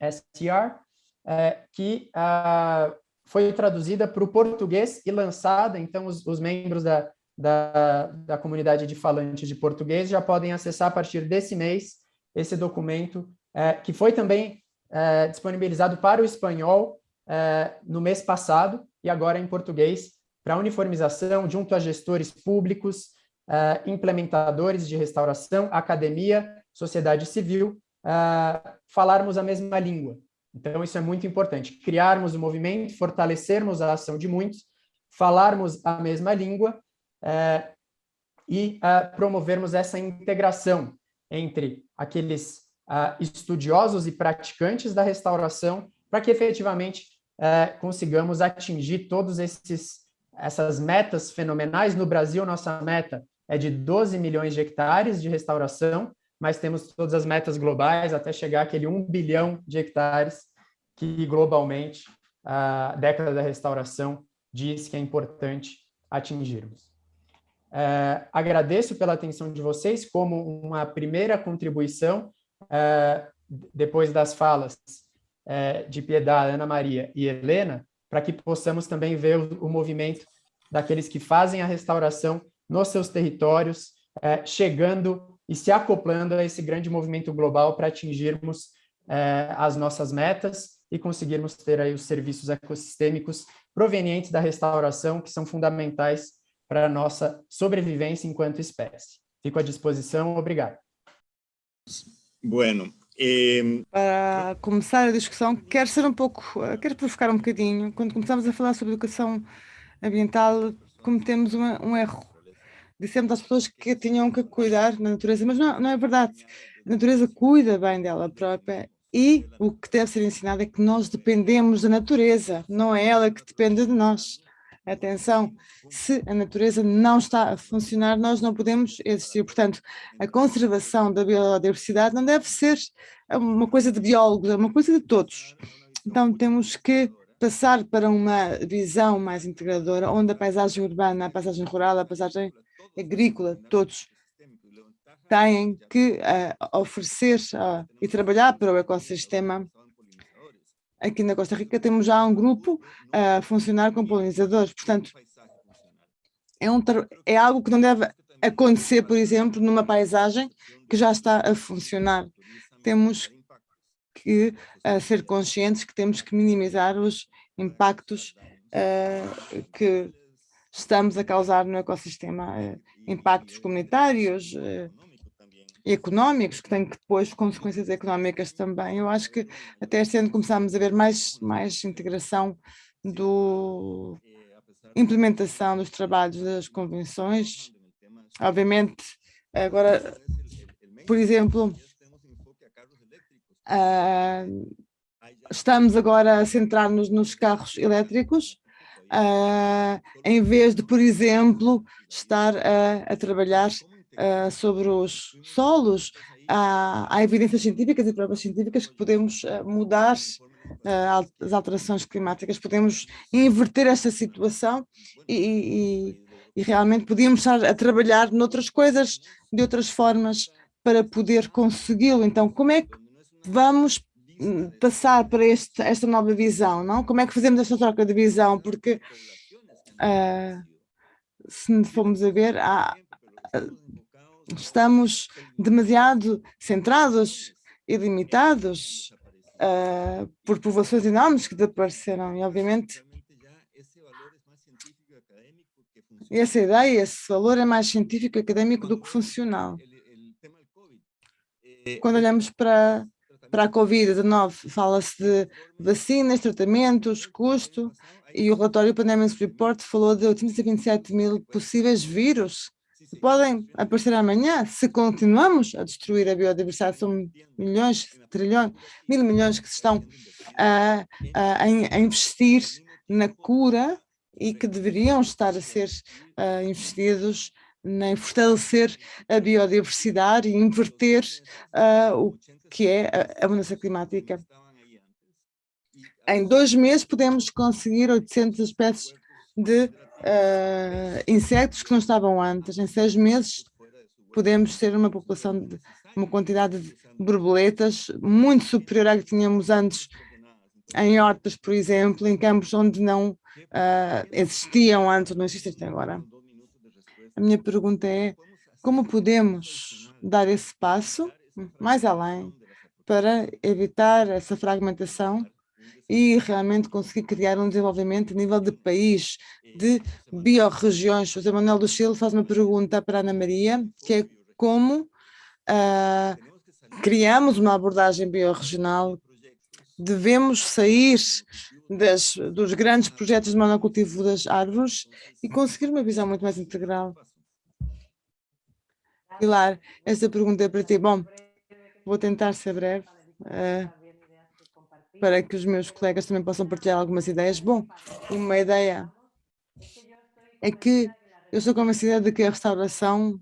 STR, é, que ah, foi traduzida para o português e lançada, então os, os membros da, da, da, comunidade de falantes de português já podem acessar a partir desse mês esse documento, é, que foi também é, disponibilizado para o espanhol é, no mês passado e agora em português, para uniformização junto a gestores públicos, uh, implementadores de restauração, academia, sociedade civil, uh, falarmos a mesma língua. Então, isso é muito importante, criarmos o um movimento, fortalecermos a ação de muitos, falarmos a mesma língua uh, e promovermos essa integração entre aqueles estudiosos e praticantes da restauração, para que efetivamente consigamos atingir todos esses essas metas fenomenais. No Brasil, nossa meta é de 12 milhões de hectares de restauração, mas temos todas as metas globais até chegar àquele 1 bilhão de hectares que globalmente a década da restauração diz que é importante atingirmos. É, agradeço pela atenção de vocês como uma primeira contribuição, é, depois das falas é, de Piedade, Ana Maria e Helena, para que possamos também ver o, o, movimento daqueles que fazem a restauração nos seus territórios, é, chegando e se acoplando a esse grande movimento global para atingirmos é, as nossas metas e conseguirmos ter aí os serviços ecossistêmicos provenientes da restauração, que são fundamentais para a nossa sobrevivência enquanto espécie. Fico à disposição, obrigado. Bueno. Para começar a discussão, quero ser um pouco, quero provocar um bocadinho. Quando começamos a falar sobre educação ambiental, cometemos uma, um erro. Dissemos às pessoas que tinham que cuidar da natureza, mas não, não é verdade. A natureza cuida bem dela própria e o que deve ser ensinado é que nós dependemos da natureza, não é ela que depende de nós. Atenção, se a natureza não está a funcionar, nós não podemos existir. Portanto, a conservação da biodiversidade não deve ser uma coisa de biólogos, é uma coisa de todos. Então, temos que passar para uma visão mais integradora, onde a paisagem urbana, a paisagem rural, a paisagem agrícola, todos têm que uh, oferecer uh, e trabalhar para o ecossistema Aqui na Costa Rica temos já um grupo a funcionar com polinizadores, portanto, é, um, é algo que não deve acontecer, por exemplo, numa paisagem que já está a funcionar. Temos que uh, ser conscientes que temos que minimizar os impactos uh, que estamos a causar no ecossistema, uh, impactos comunitários, e económicos, que têm depois consequências económicas também. Eu acho que até este ano começámos a ver mais, mais integração do implementação dos trabalhos das convenções. Obviamente, agora, por exemplo, uh, estamos agora a centrar-nos nos carros elétricos, uh, em vez de, por exemplo, estar a, a trabalhar uh, sobre os solos, há, há, evidências científicas e provas científicas que podemos uh, mudar uh, as alterações climáticas, podemos inverter esta situação e, e, e realmente podíamos estar a trabalhar noutras coisas, de outras formas, para poder consegui-lo. Então, como é que vamos passar para este, esta nova visão, não? Como é que fazemos esta troca de visão? Porque uh, se formos a ver, há, estamos demasiado centrados e limitados uh, por povoações enormes que desapareceram e, obviamente, essa ideia, esse valor é mais científico e académico do que funcional. Quando olhamos para, para a Covid-19, fala-se de vacinas, tratamentos, custo, e o relatório Pandemic Report falou de 827 mil possíveis vírus podem aparecer amanhã se continuamos a destruir a biodiversidade. São milhões, trilhões, mil milhões que estão a, a, a investir na cura e que deveriam estar a ser uh, investidos em fortalecer a biodiversidade e inverter uh, o que é a, a mudança climática. Em dois meses podemos conseguir 800 espécies de uh, insetos que não estavam antes. Em seis meses podemos ter uma população de uma quantidade de borboletas muito superior à que tínhamos antes em hortas, por exemplo, em campos onde não uh, existiam antes, não existem até agora. A minha pergunta é, como podemos dar esse passo mais além para evitar essa fragmentação e realmente conseguir criar um desenvolvimento a nível de país, de biorregiões. José Manuel do Chile faz uma pergunta para Ana Maria, que é como uh, criamos uma abordagem biorregional, devemos sair das, dos grandes projetos de monocultivo das árvores e conseguir uma visão muito mais integral. Pilar, esta pergunta é para ti. Bom, vou tentar ser breve. Uh, para que os meus colegas também possam partilhar algumas ideias. Bom, uma ideia é que eu sou convencida de que a restauração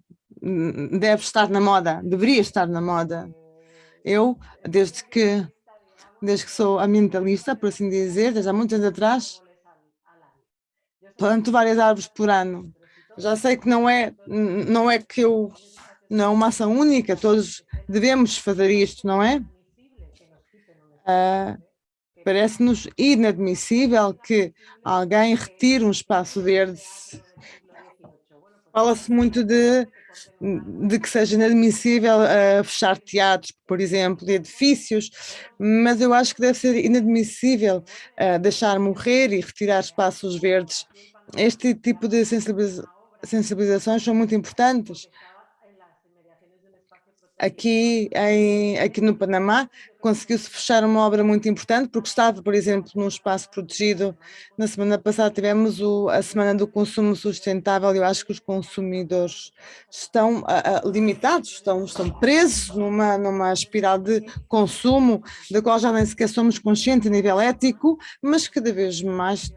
deve estar na moda, deveria estar na moda. Eu, desde que, desde que sou ambientalista, por assim dizer, desde há muitos anos atrás, planto várias árvores por ano. Já sei que não é, não é que eu, não é uma ação única, todos devemos fazer isto, não é? Uh, Parece-nos inadmissível que alguém retire um espaço verde. Fala-se muito de, de que seja inadmissível uh, fechar teatros, por exemplo, e edifícios, mas eu acho que deve ser inadmissível uh, deixar morrer e retirar espaços verdes. Este tipo de sensibiliza sensibilizações são muito importantes aqui, em, aqui no Panamá, conseguiu-se fechar uma obra muito importante, porque estava, por exemplo, num espaço protegido. Na semana passada tivemos o, a Semana do Consumo Sustentável e eu acho que os consumidores estão limitados, estão, estão presos numa, numa espiral de consumo, da qual já nem sequer somos conscientes a nível ético, mas cada vez mais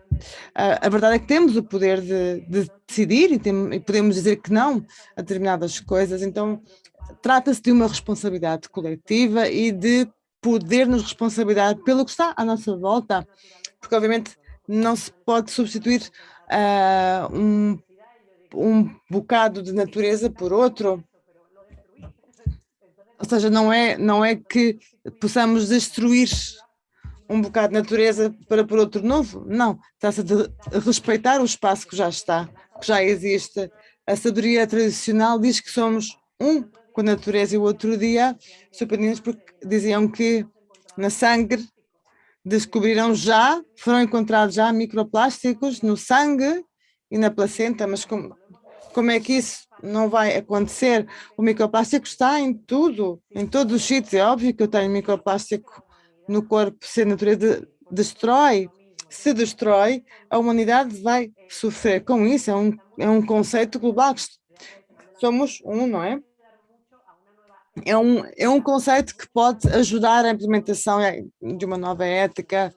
a, a verdade é que temos o poder de, de decidir e, tem, e podemos dizer que não a determinadas coisas, então trata-se de uma responsabilidade coletiva e de poder-nos responsabilidade pelo que está à nossa volta, porque obviamente não se pode substituir uh, um, um bocado de natureza por outro, ou seja, não é, não é que possamos destruir um bocado de natureza para por outro novo, não, trata-se de respeitar o espaço que já está, que já existe. A sabedoria tradicional diz que somos um com a natureza e o outro dia surpreendemos porque diziam que na sangue descobriram já, foram encontrados já microplásticos no sangue e na placenta, mas como, como é que isso não vai acontecer? O microplástico está em tudo, em todos os sítios. É óbvio que eu tenho microplástico no corpo, se a natureza destrói, se destrói, a humanidade vai sofrer com isso. É um, é um conceito global. Somos um, não é? É um, é um conceito que pode ajudar a implementação de uma nova ética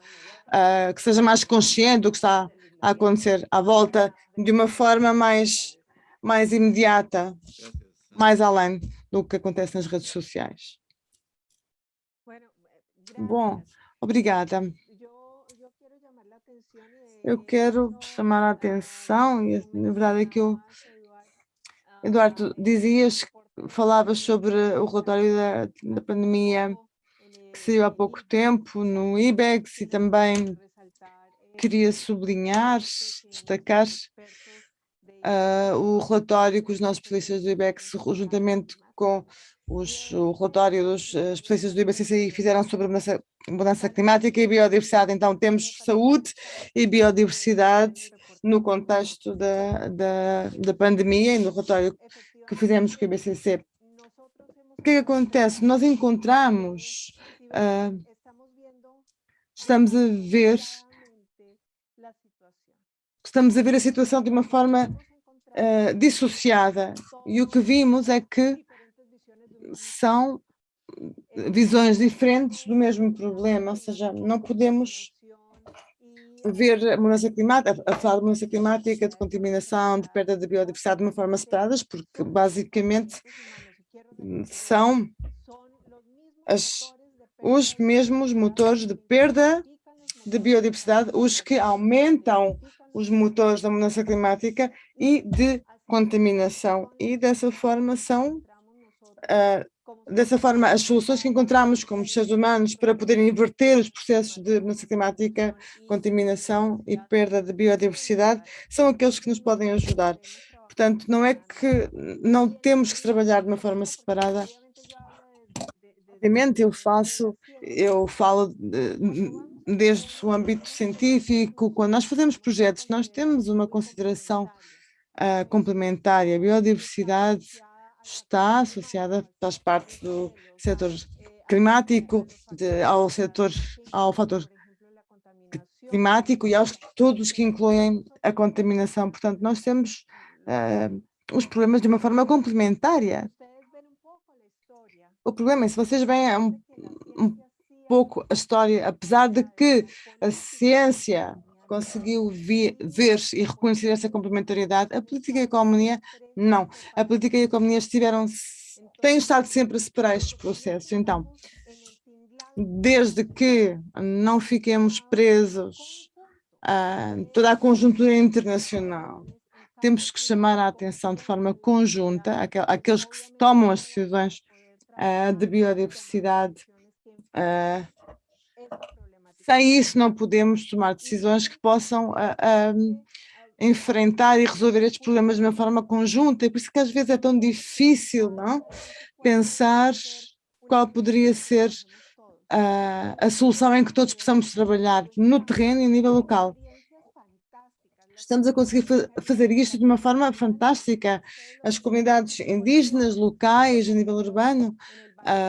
uh, que seja mais consciente do que está a acontecer à volta de uma forma mais, mais imediata, mais além do que acontece nas redes sociais. Bom, obrigada. Eu quero chamar a atenção, e na verdade é que eu, Eduardo, dizias falavas sobre o relatório da, da pandemia que saiu há pouco tempo no IBEX e também queria sublinhar, destacar uh, o relatório que os nossos especialistas do IBEX, juntamente com os, o relatório dos uh, especialistas do IBCCI fizeram sobre mudança, mudança climática e biodiversidade. Então, temos saúde e biodiversidade no contexto da, da, da pandemia e no relatório que fizemos com o IBCC. O que, é que acontece? Nós encontramos, uh, estamos a ver, estamos a ver a situação de uma forma uh, dissociada. E o que vimos é que são visões diferentes do mesmo problema, ou seja, não podemos ver a mudança climática, a falar de mudança climática, de contaminação, de perda de biodiversidade de uma forma separadas, porque basicamente são as, os mesmos motores de perda de biodiversidade, os que aumentam os motores da mudança climática e de contaminação. E dessa forma são uh, dessa forma, as soluções que encontramos como seres humanos para poder inverter os processos de mudança climática, contaminação e perda de biodiversidade são aqueles que nos podem ajudar. Portanto, não é que não temos que trabalhar de uma forma separada. Obviamente, eu faço, eu falo desde o âmbito científico, quando nós fazemos projetos, nós temos uma consideração uh, complementar. A biodiversidade está associada, faz parte do setor climático, de, ao setor, ao fator climático e aos todos que incluem a contaminação. Portanto, nós temos uh, os problemas de uma forma complementária. O problema é, se vocês veem um, um pouco a história, apesar de que a ciência conseguiu ver, e reconhecer essa complementariedade, a política e a economia não. A política e a economia estiveram, têm estado sempre a separar estes processos. Então, desde que não fiquemos presos a toda a conjuntura internacional, temos que chamar a atenção de forma conjunta aqueles que tomam as decisões uh, de biodiversidade uh, sem isso não podemos tomar decisões que possam uh, enfrentar e resolver estes problemas de uma forma conjunta, e por isso que às vezes é tão difícil não? pensar qual poderia ser uh, a solução em que todos possamos trabalhar no terreno e a nível local. Estamos a conseguir fa fazer isto de uma forma fantástica. As comunidades indígenas, locais, a nível urbano,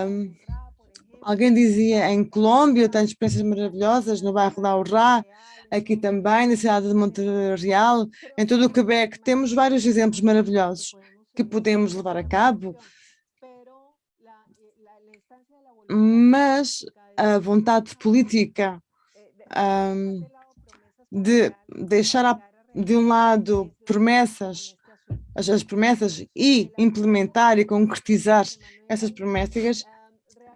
um, Alguém dizia em Colômbia, tenho experiências maravilhosas no bairro da Urrá, aqui também, na cidade de Montreal, em todo o Quebec, temos vários exemplos maravilhosos que podemos levar a cabo, mas a vontade política um, de deixar de um lado promessas, as, as promessas e implementar e concretizar essas promessas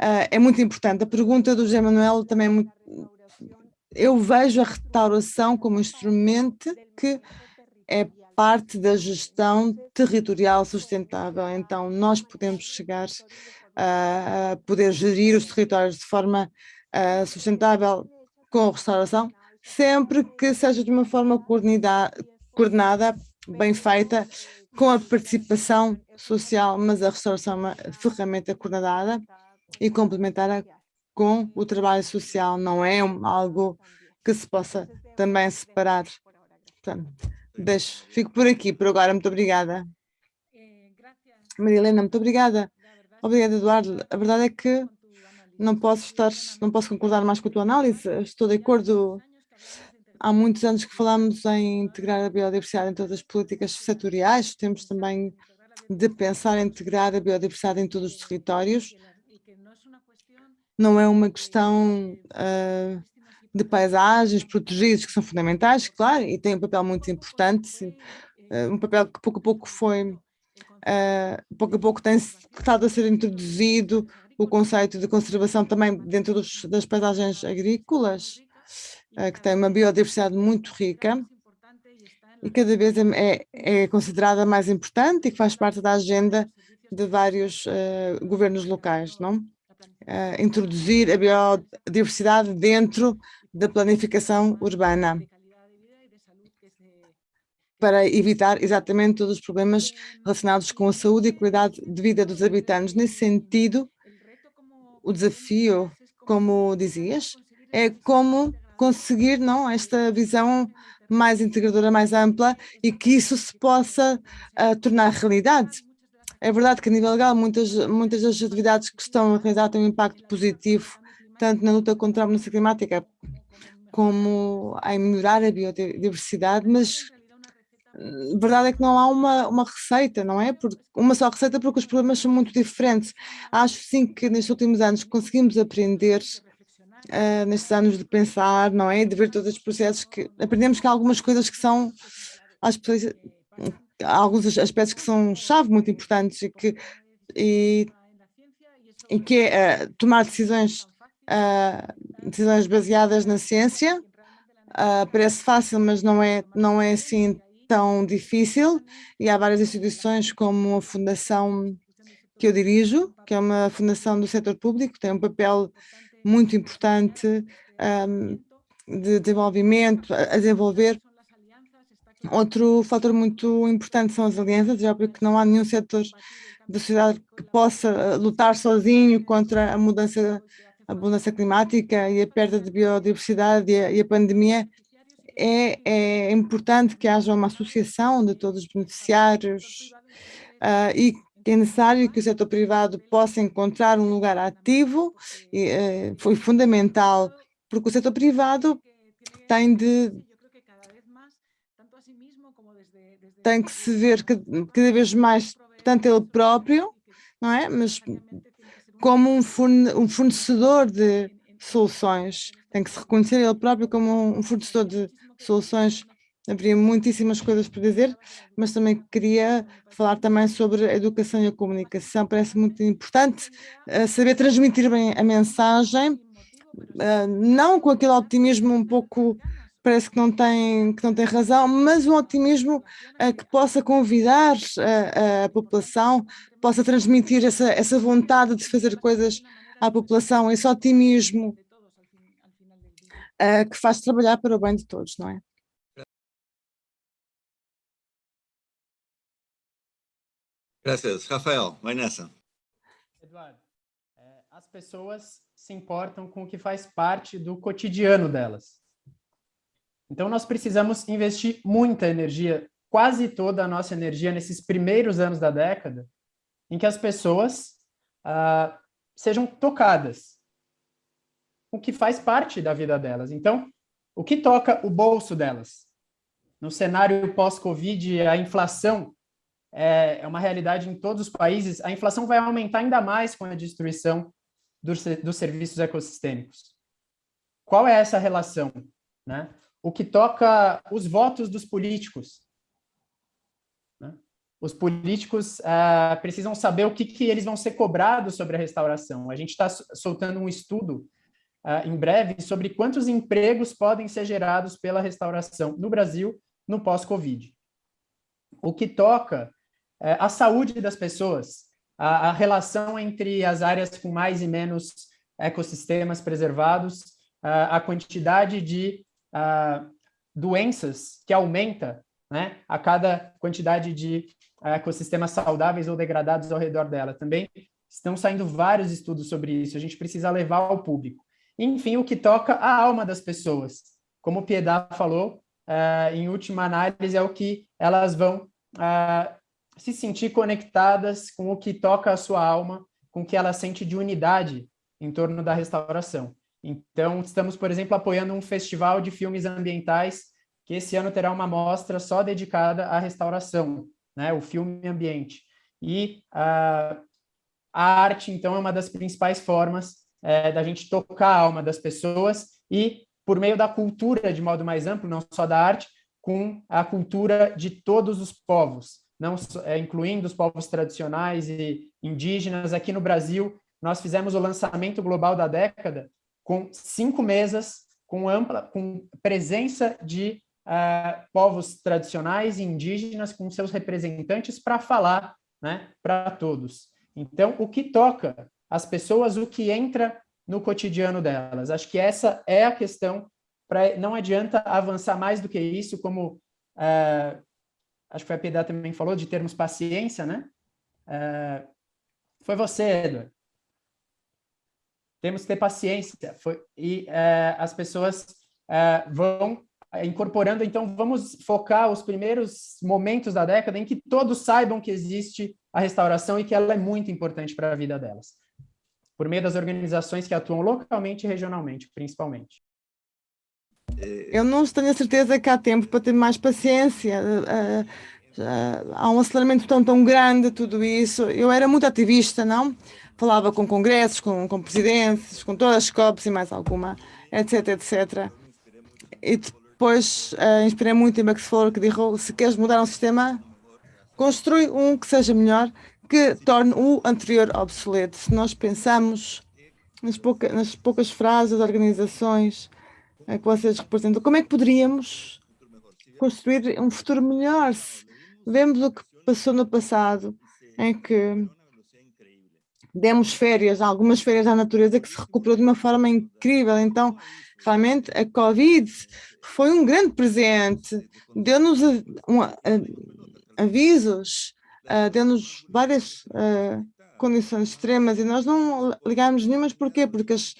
uh, é muito importante. A pergunta do José Manuel também é muito... Eu vejo a restauração como instrumento que é parte da gestão territorial sustentável. Então, nós podemos chegar a poder gerir os territórios de forma uh, sustentável com a restauração, sempre que seja de uma forma coordenada, bem feita, com a participação social, mas a restauração é uma ferramenta coordenada e complementar com o trabalho social, não é algo que se possa também separar. Portanto, deixo, fico por aqui por agora, muito obrigada. Maria Helena, muito obrigada. Obrigada, Eduardo. A verdade é que não posso estar, não posso concordar mais com a tua análise, estou de acordo. Há muitos anos que falamos em integrar a biodiversidade em todas as políticas setoriais, temos também de pensar em integrar a biodiversidade em todos os territórios, não é uma questão uh, de paisagens protegidas que são fundamentais, claro, e tem um papel muito importante, uh, um papel que pouco a pouco foi, uh, pouco a pouco tem estado a ser introduzido o conceito de conservação também dentro dos, das paisagens agrícolas, que tem uma biodiversidade muito rica e cada vez é, é, considerada mais importante e que faz parte da agenda de vários governos locais, não? Uh, introduzir a biodiversidade dentro da planificação urbana para evitar exatamente todos os problemas relacionados com a saúde e qualidade de vida dos habitantes. Nesse sentido, o desafio, como dizias, é como conseguir não esta visão mais integradora, mais ampla e que isso se possa uh, tornar realidade. É verdade que a nível legal muitas, muitas das atividades que estão a realizar têm um impacto positivo, tanto na luta contra a mudança climática como em melhorar a biodiversidade, mas a verdade é que não há uma, uma receita, não é? Uma só receita porque os problemas são muito diferentes. Acho sim que nestes últimos anos conseguimos aprender, uh, nestes anos de pensar, não é? De ver todos os processos que aprendemos que há algumas coisas que são, às pessoas, há alguns aspectos que são chave muito importantes e que, e, e que é uh, tomar decisões, uh, decisões baseadas na ciência, Uh, parece fácil, mas não é, não é assim tão difícil e há várias instituições como a fundação que eu dirijo, que é uma fundação do setor público, tem um papel muito importante um, de desenvolvimento, a desenvolver. Outro fator muito importante são as alianças, já porque não há nenhum setor da sociedade que possa uh, lutar sozinho contra a mudança, a mudança climática e a perda de biodiversidade e a, e a pandemia. É, é importante que haja uma associação de todos os beneficiários uh, e é necessário que o setor privado possa encontrar um lugar ativo, e, uh, foi fundamental, porque o setor privado tem de tem que se ver cada vez mais, tanto ele próprio, não é? Mas como um fornecedor de soluções tem que se reconhecer ele próprio como um fornecedor de soluções. Haveria muitíssimas coisas para dizer, mas também queria falar também sobre a educação e a comunicação. Parece muito importante uh, saber transmitir bem a mensagem, uh, não com aquele optimismo um pouco parece que não tem, que não tem razão, mas um otimismo uh, que possa convidar a, a, população, possa transmitir essa, essa vontade de fazer coisas à população, esse otimismo uh, que faz trabalhar para o bem de todos, não é? Graças. Rafael, vai nessa. Eduardo, as pessoas se importam com o que faz parte do cotidiano delas. Então, nós precisamos investir muita energia, quase toda a nossa energia nesses primeiros anos da década, em que as pessoas ah, sejam tocadas, o que faz parte da vida delas. Então, o que toca o bolso delas? No cenário pós-Covid, a inflação é, é uma realidade em todos os países. A inflação vai aumentar ainda mais com a destruição dos, dos serviços ecossistêmicos. Qual é essa relação? Né? O que toca os votos dos políticos. Né? Os políticos uh, precisam saber o que, que eles vão ser cobrados sobre a restauração. A gente está soltando um estudo uh, em breve sobre quantos empregos podem ser gerados pela restauração no Brasil no pós-Covid. O que toca uh, a saúde das pessoas, a, a, relação entre as áreas com mais e menos ecossistemas preservados, a quantidade de ah, doenças que aumenta né, a cada quantidade de ecossistemas saudáveis ou degradados ao redor dela. Também estão saindo vários estudos sobre isso, a gente precisa levar ao público. Enfim, o que toca a alma das pessoas. Como o Piedad falou, uh, em última análise, é o que elas vão se sentir conectadas com o que toca a sua alma, com o que ela sente de unidade em torno da restauração. Então, estamos, por exemplo, apoiando um festival de filmes ambientais que esse ano terá uma mostra só dedicada à restauração, né, o filme ambiente. E uh, a arte, então, é uma das principais formas é, da gente tocar a alma das pessoas e, por meio da cultura de modo mais amplo, não só da arte, com a cultura de todos os povos, não é, incluindo os povos tradicionais e indígenas. Aqui no Brasil, nós fizemos o lançamento global da década com cinco mesas, com ampla, com presença de uh, povos tradicionais e indígenas, com seus representantes para falar né, para todos. Então, o que toca as pessoas o que entra no cotidiano delas. Acho que essa é a questão, pra, não adianta avançar mais do que isso, como uh, acho que foi a Piedade também falou, de termos paciência, né? Uh, foi você, Edward. Temos que ter paciência. Foi, e uh, as pessoas vão incorporando, então vamos focar os primeiros momentos da década em que todos saibam que existe a restauração e que ela é muito importante para a vida delas por meio das organizações que atuam localmente e regionalmente, principalmente. Eu não tenho a certeza que há tempo para ter mais paciência. há um aceleramento tão, tão grande, tudo isso. Eu era muito ativista, não? Falava com congressos, com, com presidentes, com todas as COPs e mais alguma, etc, etc. E depois uh, inspirei muito em Max Fowler, que disse, se queres mudar um sistema, construi um que seja melhor, que torne o anterior obsoleto. Se nós pensamos nas, pouca, nas poucas frases das organizações eh, que vocês representam, como é que poderíamos construir um futuro melhor? Se vemos o que passou no passado, em que demos férias, algumas férias à natureza que se recuperou de uma forma incrível. Então, realmente, a Covid foi um grande presente, deu-nos um, avisos, uh, deu-nos várias condições extremas e nós não ligámos nenhumas. Porquê? Porque as,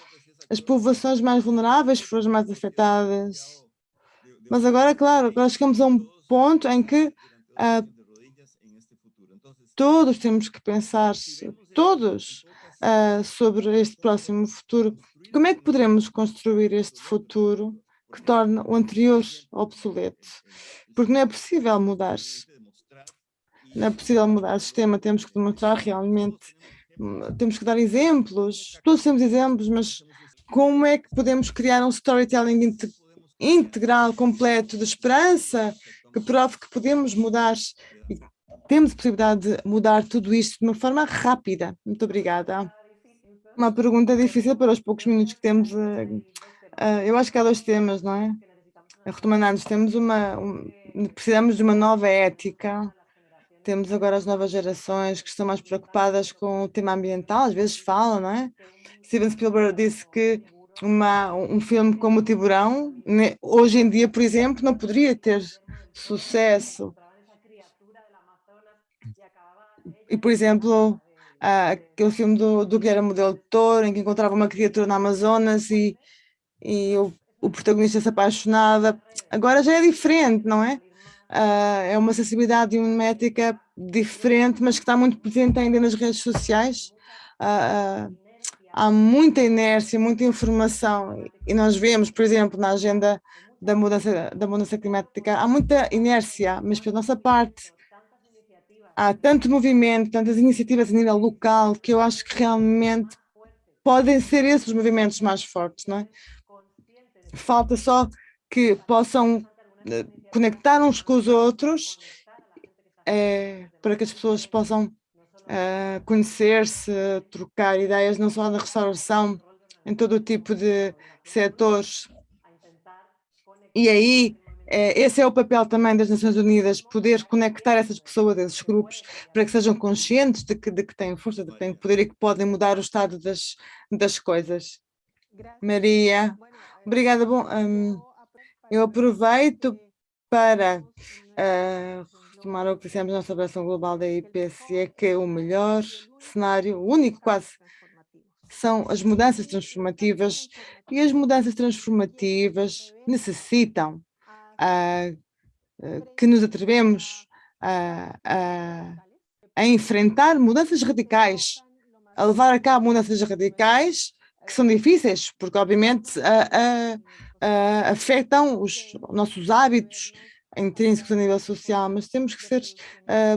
as povoações mais vulneráveis foram as mais afetadas. Mas agora, claro, chegamos a um ponto em que uh, todos temos que pensar, todos, uh, sobre este próximo futuro. Como é que poderemos construir este futuro que torna o anterior obsoleto? Porque não é possível mudar. Não é possível mudar o sistema, temos que demonstrar realmente, temos que dar exemplos, todos temos exemplos, mas como é que podemos criar um storytelling integral, completo, de esperança, que prove que podemos mudar temos a possibilidade de mudar tudo isto de uma forma rápida. Muito obrigada. Uma pergunta difícil para os poucos minutos que temos. Eh, eh, eu acho que há dois temas, não é? Retomando, temos uma, precisamos de uma nova ética. Temos agora as novas gerações que estão mais preocupadas com o tema ambiental, às vezes falam, não é? Steven Spielberg disse que uma, um filme como o Tiburão, hoje em dia, por exemplo, não poderia ter sucesso e, por exemplo, aquele filme do, do Guilherme Del Toro, em que encontrava uma criatura na Amazonas e, e o, o protagonista se apaixonava. Agora já é diferente, não é? Uh, é uma sensibilidade e uma ética diferente, mas que está muito presente ainda nas redes sociais. Uh, uh, há muita inércia, muita informação, e nós vemos, por exemplo, na agenda da mudança, da mudança climática, há muita inércia, mas pela nossa parte, há tanto movimento, tantas iniciativas a nível local, que eu acho que realmente podem ser esses os movimentos mais fortes, não é? Falta só que possam eh, conectar uns com os outros é, para que as pessoas possam é, conhecer-se, trocar ideias, não só na restauração, em todo o tipo de setores. E aí esse é o papel também das Nações Unidas, poder conectar essas pessoas, esses grupos, para que sejam conscientes de que, de que têm força, de que têm poder e que podem mudar o estado das, das coisas. Maria, obrigada. Bom, um, eu aproveito para uh, retomar o que dissemos na celebração global da IPCE, que o melhor cenário, o único quase, são as mudanças transformativas e as mudanças transformativas necessitam que nos atrevemos a, a, a, enfrentar mudanças radicais, a levar a cabo mudanças radicais que são difíceis, porque obviamente afetam os nossos hábitos intrínsecos a nível social, mas temos que ser,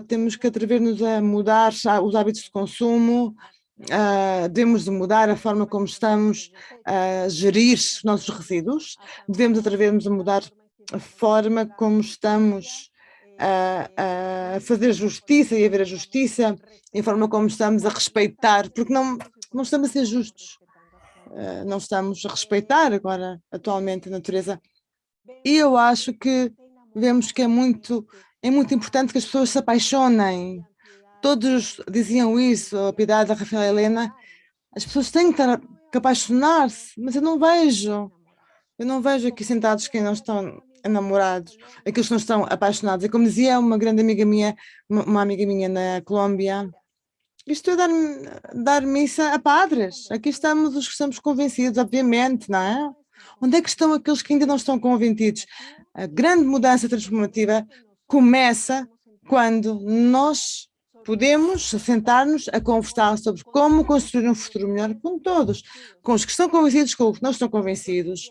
temos que atrever-nos a mudar os hábitos de consumo, uh, devemos de mudar a forma como estamos a gerir os nossos resíduos, devemos atrever-nos a mudar a forma como estamos a, a, fazer justiça e a ver a justiça, e a forma como estamos a respeitar, porque não, não estamos a ser justos, uh, não estamos a respeitar agora, atualmente, a natureza. E eu acho que vemos que é muito, é muito importante que as pessoas se apaixonem. Todos diziam isso, a Piedade, a Rafael Helena, as pessoas têm que, estar, que apaixonar-se, mas eu não vejo. Eu não vejo aqui sentados quem não estão namorados, aqueles que não estão apaixonados. É como dizia uma grande amiga minha, uma amiga minha na Colômbia, isto é dar, dar missa a padres. Aqui estamos os que estamos convencidos, obviamente, não é? Onde é que estão aqueles que ainda não estão convencidos? A grande mudança transformativa começa quando nós podemos sentar-nos a conversar sobre como construir um futuro melhor com todos, com os que estão convencidos, com os que não estão convencidos,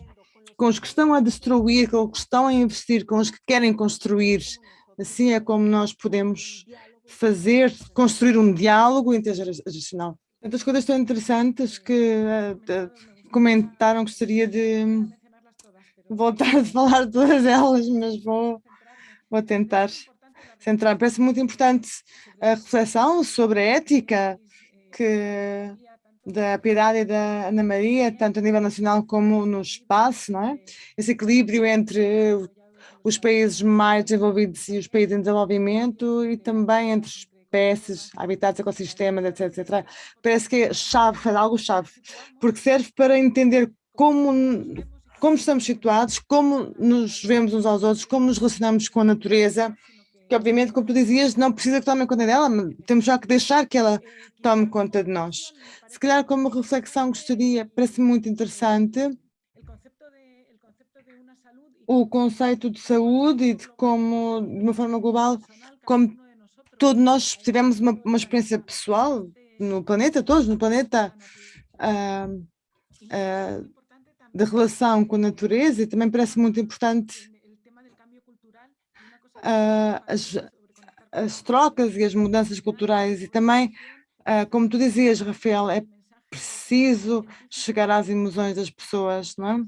com os que estão a destruir, com os que estão a investir, com os que querem construir. Assim é como nós podemos fazer, construir um diálogo intergeracional. Tantas coisas tão interessantes que uh, comentaram, gostaria de voltar a falar de todas elas, mas vou, vou tentar centrar. Parece muito importante a reflexão sobre a ética que da Piedade e da Ana Maria, tanto a nível nacional como no espaço, não é? Esse equilíbrio entre os países mais desenvolvidos e os países em desenvolvimento e também entre espécies, habitats, ecossistemas, etc, etc. Parece que é chave, é algo chave, porque serve para entender como, como estamos situados, como nos vemos uns aos outros, como nos relacionamos com a natureza, que obviamente, como tu dizias, não precisa que tomem conta dela, temos já que deixar que ela tome conta de nós. Se calhar como reflexão gostaria, parece muito interessante, o conceito de saúde e de como, de uma forma global, como todos nós tivemos uma, uma experiência pessoal no planeta, todos no planeta, uh, uh, de relação com a natureza e também parece muito importante as, as trocas e as mudanças culturais e também, uh, como tu dizias, Rafael, é preciso chegar às emoções das pessoas, não é?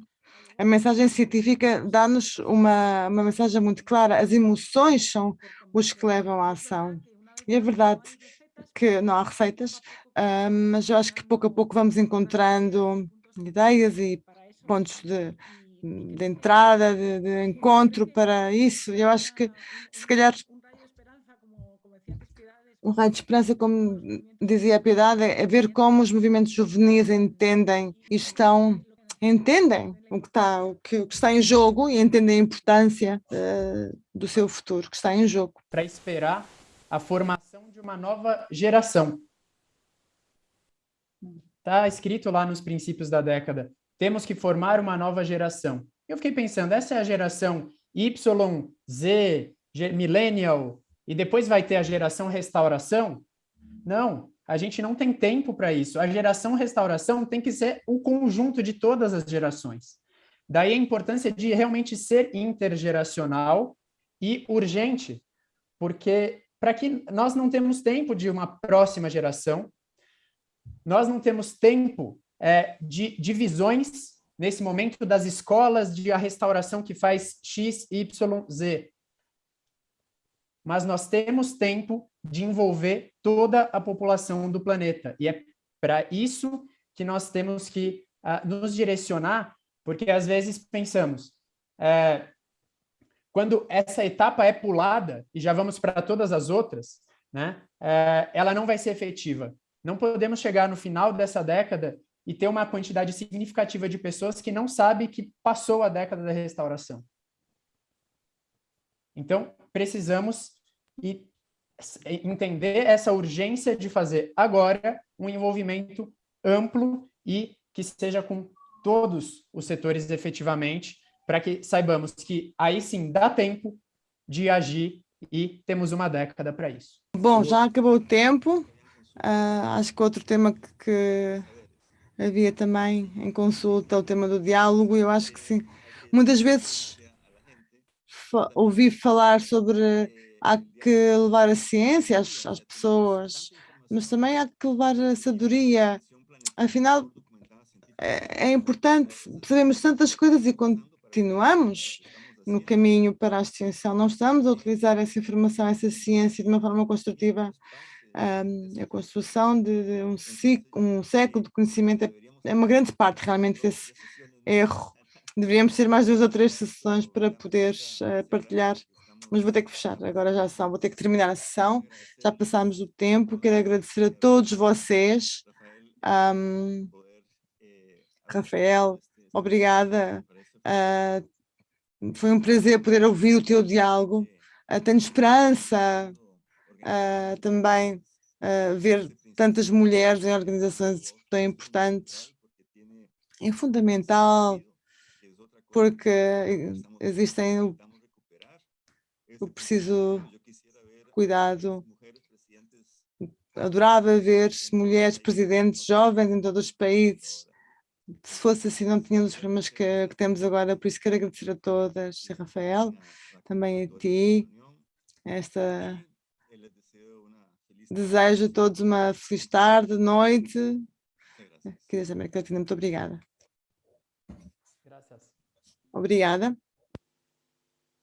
A mensagem científica dá-nos uma, uma mensagem muito clara, as emoções são os que levam à ação. E é verdade que não há receitas, uh, mas eu acho que pouco a pouco vamos encontrando ideias e pontos de, de entrada, de, de, encontro para isso. Eu acho que, se calhar, um raio de esperança, como dizia a Piedade, é ver como os movimentos juvenis entendem e estão entendem o que está, o que, o que está em jogo e entendem a importância uh, do seu futuro, que está em jogo. Para esperar a formação de uma nova geração. Está escrito lá nos princípios da década temos que formar uma nova geração. Eu fiquei pensando, essa é a geração Y, Z, Millennial, e depois vai ter a geração restauração? Não, a gente não tem tempo para isso. A geração restauração tem que ser o conjunto de todas as gerações. Daí a importância de realmente ser intergeracional e urgente, porque para que nós não temos tempo de uma próxima geração, nós não temos tempo é, de divisões nesse momento das escolas de a restauração que faz X, Y, Z. Mas nós temos tempo de envolver toda a população do planeta. E é para isso que nós temos que uh, nos direcionar, porque às vezes pensamos, é, quando essa etapa é pulada, e já vamos para todas as outras, né, é, ela não vai ser efetiva. Não podemos chegar no final dessa década e ter uma quantidade significativa de pessoas que não sabe que passou a década da restauração. Então, precisamos entender essa urgência de fazer agora um envolvimento amplo e que seja com todos os setores efetivamente, para que saibamos que aí sim dá tempo de agir e temos uma década para isso. Bom, já acabou o tempo. Uh, acho que outro tema que havia também em consulta o tema do diálogo, eu acho que sim. Muitas vezes fa ouvi falar sobre há que levar a ciência às, às, pessoas, mas também há que levar a sabedoria. Afinal, é, é importante, sabemos tantas coisas e continuamos no caminho para a extinção. Não estamos a utilizar essa informação, essa ciência de uma forma construtiva a construção de, um, ciclo, um século de conhecimento é, é uma grande parte realmente desse erro. Deveríamos ter mais duas ou três sessões para poder uh, partilhar, mas vou ter que fechar, agora já são, vou ter que terminar a sessão, já passámos o tempo, quero agradecer a todos vocês, um, Rafael, obrigada, uh, foi um prazer poder ouvir o teu diálogo, uh, tenho esperança uh, também ver tantas mulheres em organizações tão importantes. É fundamental, porque existem o, o preciso cuidado. Adorava ver mulheres presidentes jovens em todos os países. Se fosse assim, não tínhamos os problemas que, que temos agora, por isso quero agradecer a todas, Rafael, também a ti, esta Desejo a todos uma feliz tarde, noite. Querida América Latina, muito obrigada. Gracias. Obrigada.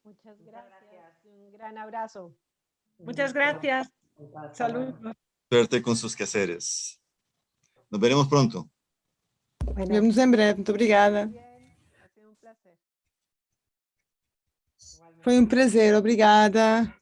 Muchas gracias. Un gran abrazo. Muchas gracias. Saludos. Suerte con sus quehaceres. Nos veremos pronto. Bueno, Vemos em breve. Muito obrigada. Foi um prazer. Obrigada.